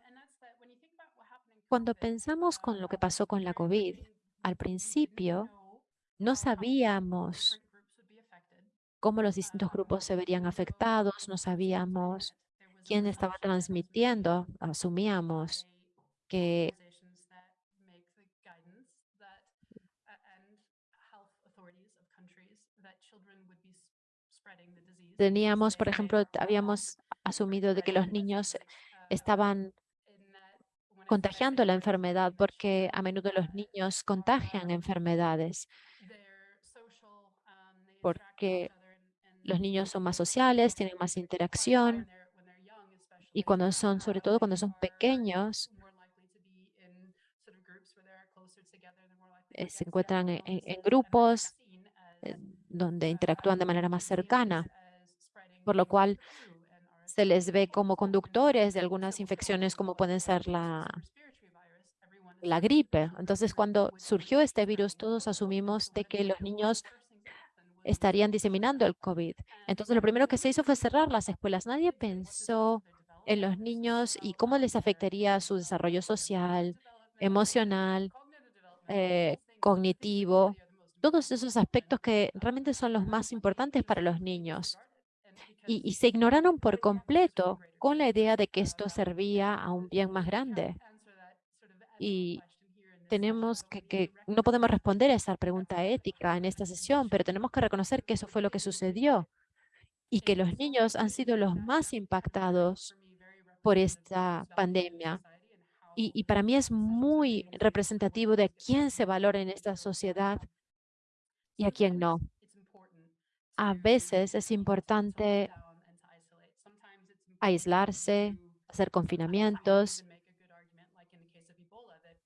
Cuando pensamos con lo que pasó con la COVID, al principio no sabíamos cómo los distintos grupos se verían afectados, no sabíamos quién estaba transmitiendo, asumíamos que Teníamos, por ejemplo, habíamos asumido de que los niños estaban contagiando la enfermedad porque a menudo los niños contagian enfermedades porque los niños son más sociales, tienen más interacción y cuando son, sobre todo cuando son pequeños, eh, se encuentran en grupos eh, donde interactúan de manera más cercana por lo cual se les ve como conductores de algunas infecciones como pueden ser la, la gripe. Entonces, cuando surgió este virus, todos asumimos de que los niños estarían diseminando el COVID. Entonces, lo primero que se hizo fue cerrar las escuelas. Nadie pensó en los niños y cómo les afectaría su desarrollo social, emocional, eh, cognitivo, todos esos aspectos que realmente son los más importantes para los niños. Y, y se ignoraron por completo con la idea de que esto servía a un bien más grande. Y tenemos que, que, no podemos responder a esa pregunta ética en esta sesión, pero tenemos que reconocer que eso fue lo que sucedió y que los niños han sido los más impactados por esta pandemia. Y, y para mí es muy representativo de quién se valora en esta sociedad y a quién no. A veces es importante aislarse, hacer confinamientos.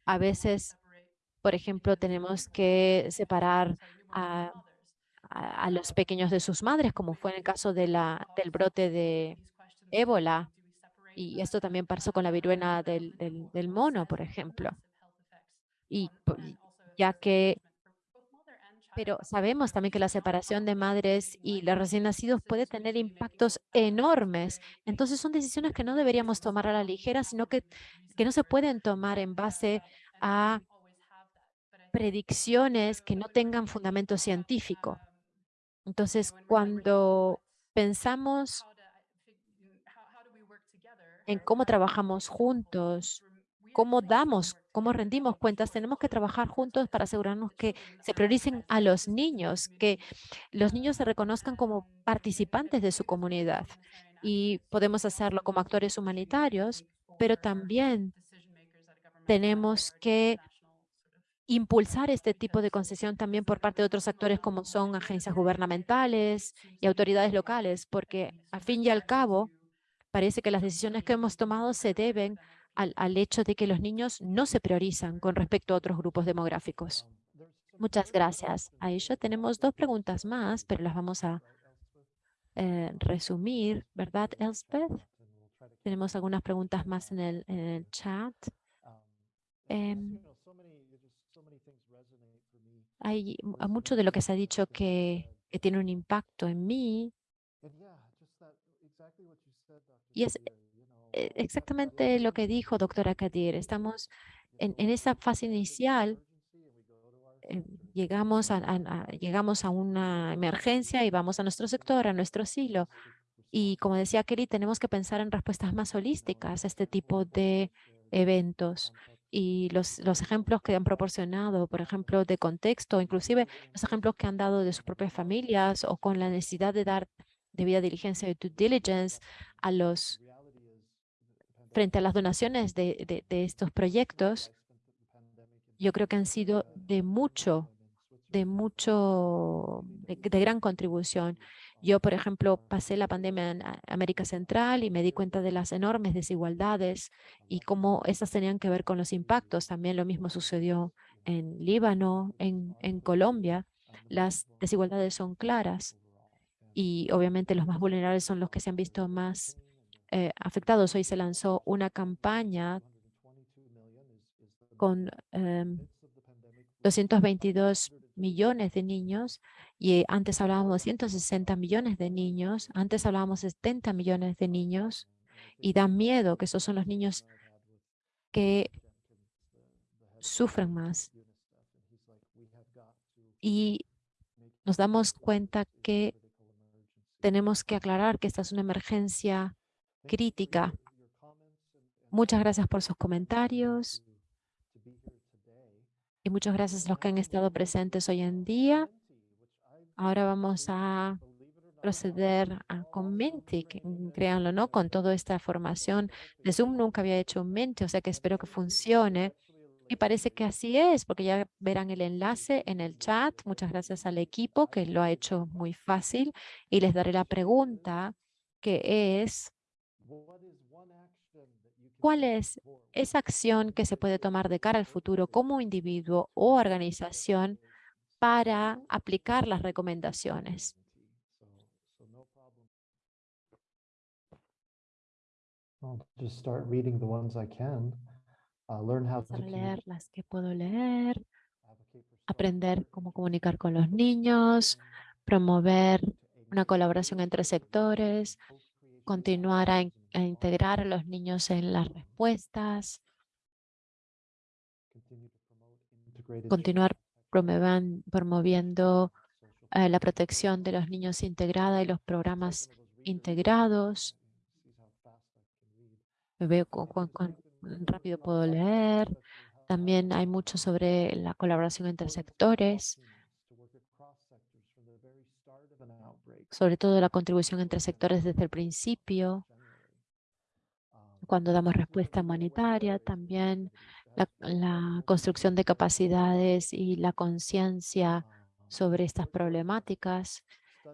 A veces, por ejemplo, tenemos que separar a, a, los pequeños de sus madres, como fue en el caso del brote de ébola. Y esto también pasó con la viruela del, del, del mono, por ejemplo. Y ya que pero sabemos también que la separación de madres y los recién nacidos puede tener impactos enormes. Entonces son decisiones que no deberíamos tomar a la ligera, sino que, que no se pueden tomar en base a predicciones que no tengan fundamento científico. Entonces, cuando pensamos en cómo trabajamos juntos, cómo damos, cómo rendimos cuentas, tenemos que trabajar juntos para asegurarnos que se prioricen a los niños, que los niños se reconozcan como participantes de su comunidad. Y podemos hacerlo como actores humanitarios, pero también tenemos que impulsar este tipo de concesión también por parte de otros actores como son agencias gubernamentales y autoridades locales, porque al fin y al cabo parece que las decisiones que hemos tomado se deben al, al, hecho de que los niños no se priorizan con respecto a otros grupos demográficos. Muchas gracias. A ello tenemos dos preguntas más, pero las vamos a eh, resumir, ¿verdad, Elspeth? Tenemos algunas preguntas más en el, en el chat. Eh, hay mucho de lo que se ha dicho que, que tiene un impacto en mí. Y es exactamente lo que dijo doctora Kadir. Estamos en, en esa fase inicial, eh, llegamos, a, a, llegamos a una emergencia y vamos a nuestro sector, a nuestro silo. Y como decía Kelly, tenemos que pensar en respuestas más holísticas a este tipo de eventos. Y los, los ejemplos que han proporcionado, por ejemplo, de contexto, inclusive los ejemplos que han dado de sus propias familias o con la necesidad de dar debida diligencia y due diligence a los frente a las donaciones de, estos proyectos, yo creo que han sido de mucho, de mucho, de, de, gran contribución. Yo, por ejemplo, pasé la pandemia en América Central y me di cuenta de las enormes desigualdades y cómo esas tenían que ver con los impactos. También lo mismo sucedió en Líbano, en, en Colombia. Las desigualdades son claras y obviamente los más vulnerables son los que se han visto más eh, afectados. Hoy se lanzó una campaña con eh, 222 millones de niños y antes hablábamos de 160 millones de niños, antes hablábamos de 70 millones de niños y da miedo que esos son los niños que sufren más. Y nos damos cuenta que tenemos que aclarar que esta es una emergencia crítica. Muchas gracias por sus comentarios y muchas gracias a los que han estado presentes hoy en día. Ahora vamos a proceder a, con Menti, que, créanlo, ¿no? Con toda esta formación de Zoom nunca había hecho un Menti, o sea que espero que funcione. Y parece que así es, porque ya verán el enlace en el chat. Muchas gracias al equipo que lo ha hecho muy fácil. Y les daré la pregunta que es, ¿Cuál es esa acción que se puede tomar de cara al futuro como individuo o organización para aplicar las recomendaciones? A leer las que puedo leer, aprender cómo comunicar con los niños, promover una colaboración entre sectores, continuar a, a integrar a los niños en las respuestas, continuar promoviendo eh, la protección de los niños integrada y los programas integrados. Veo cu- cu- cuán rápido puedo leer. También hay mucho sobre la colaboración entre sectores, sobre todo la contribución entre sectores desde el principio, cuando damos respuesta humanitaria, también la, la construcción de capacidades y la conciencia sobre estas problemáticas.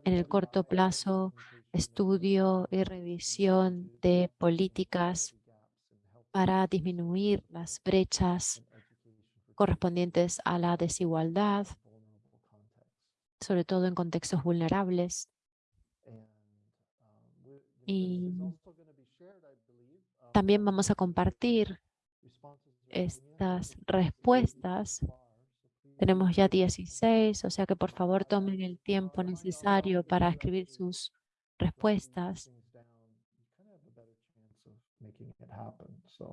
En el corto plazo, estudio y revisión de políticas para disminuir las brechas correspondientes a la desigualdad, sobre todo en contextos vulnerables. Y también vamos a compartir estas respuestas. Tenemos ya 16, o sea que por favor tomen el tiempo necesario para escribir sus respuestas.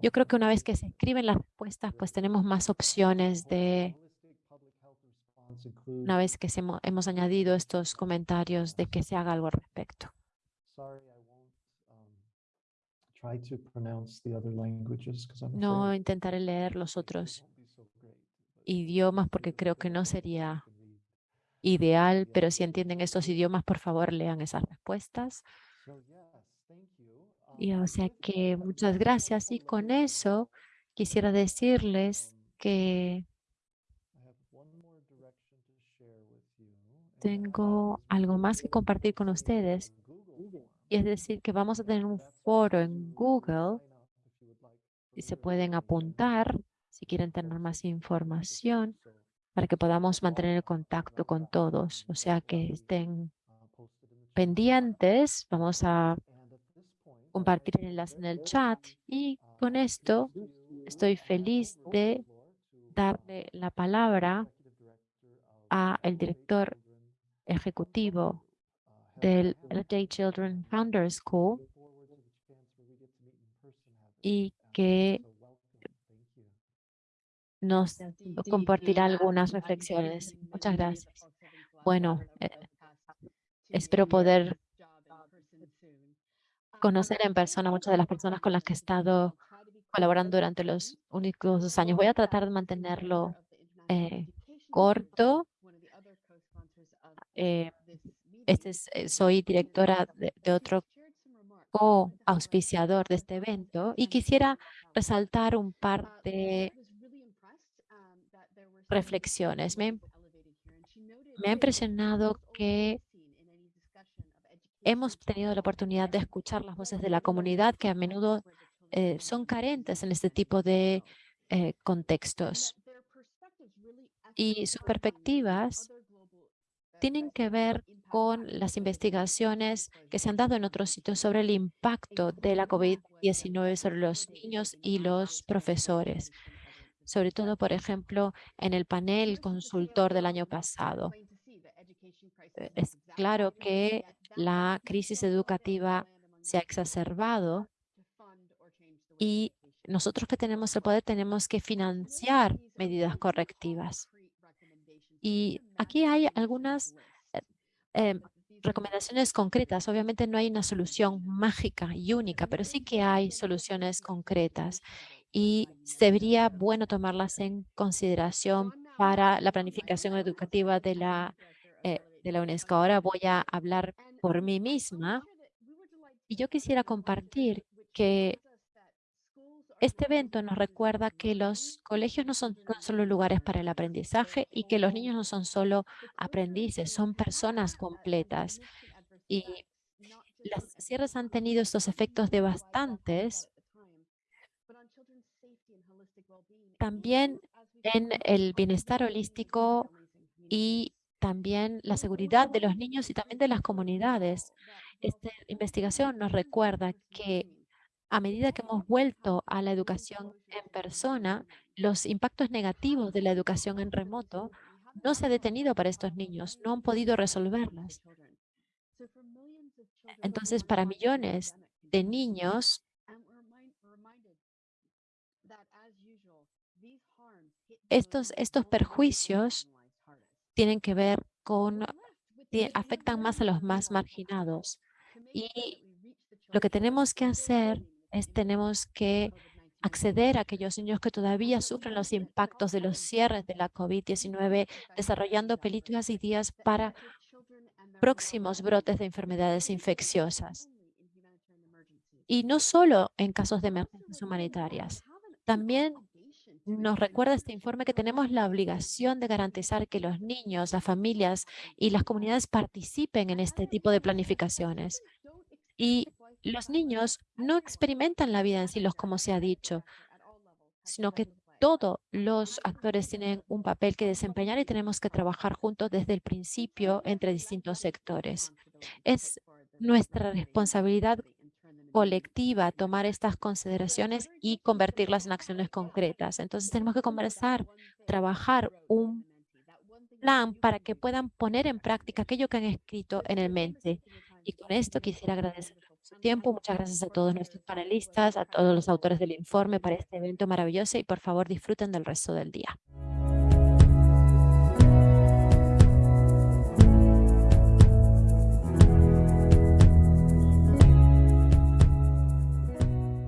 Yo creo que una vez que se escriben las respuestas, pues tenemos más opciones de, una vez que se hemo- hemos añadido estos comentarios, de que se haga algo al respecto. No intentaré leer los otros idiomas porque creo que no sería ideal, pero si entienden estos idiomas, por favor, lean esas respuestas. Y o sea que muchas gracias. Y con eso quisiera decirles que tengo algo más que compartir con ustedes. Y es decir, que vamos a tener un foro en Google y se pueden apuntar si quieren tener más información para que podamos mantener el contacto con todos. O sea que estén pendientes. Vamos a compartir el enlace en el chat y con esto estoy feliz de darle la palabra a el director ejecutivo del LJ Children Founder School y que nos compartirá algunas reflexiones. Muchas gracias. Bueno, eh, espero poder conocer en persona muchas de las personas con las que he estado colaborando durante los únicos años. Voy a tratar de mantenerlo eh, corto. Eh, este es, eh, soy directora de, otro co-auspiciador de este evento y quisiera resaltar un par de reflexiones. Me, me ha impresionado que hemos tenido la oportunidad de escuchar las voces de la comunidad que a menudo eh, son carentes en este tipo de eh, contextos. Y sus perspectivas tienen que ver con las investigaciones que se han dado en otros sitios sobre el impacto de la COVID-19 sobre los niños y los profesores. Sobre todo, por ejemplo, en el panel consultor del año pasado. Eh, Es claro que la crisis educativa se ha exacerbado y nosotros que tenemos el poder tenemos que financiar medidas correctivas. Y aquí hay algunas em, recomendaciones concretas. Obviamente no hay una solución mágica y única, pero sí que hay soluciones concretas y sería bueno tomarlas en consideración para la planificación educativa de la, eh, de la UNESCO. Ahora voy a hablar por mí misma y yo quisiera compartir que este evento nos recuerda que los colegios no son solo lugares para el aprendizaje y que los niños no son solo aprendices, son personas completas. Y las cierres han tenido estos efectos devastantes también en el bienestar holístico y también la seguridad de los niños y también de las comunidades. Esta investigación nos recuerda que a medida que hemos vuelto a la educación en persona, los impactos negativos de la educación en remoto no se ha detenido para estos niños, no han podido resolverlas. Entonces, para millones de niños, estos, estos perjuicios tienen que ver con, afectan más a los más marginados. Y lo que tenemos que hacer es tenemos que acceder a aquellos niños que todavía sufren los impactos de los cierres de la COVID-19, desarrollando políticas y días para próximos brotes de enfermedades infecciosas. Y no solo en casos de emergencias humanitarias. También nos recuerda este informe que tenemos la obligación de garantizar que los niños, las familias y las comunidades participen en este tipo de planificaciones. Y los niños no experimentan la vida en silos, como se ha dicho, sino que todos los actores tienen un papel que desempeñar y tenemos que trabajar juntos desde el principio entre distintos sectores. Es nuestra responsabilidad colectiva tomar estas consideraciones y convertirlas en acciones concretas. Entonces tenemos que conversar, trabajar un plan para que puedan poner en práctica aquello que han escrito en el mente. Y con esto quisiera agradecer su tiempo. Muchas gracias a todos nuestros panelistas, a todos los autores del informe para este evento maravilloso y por favor disfruten del resto del día.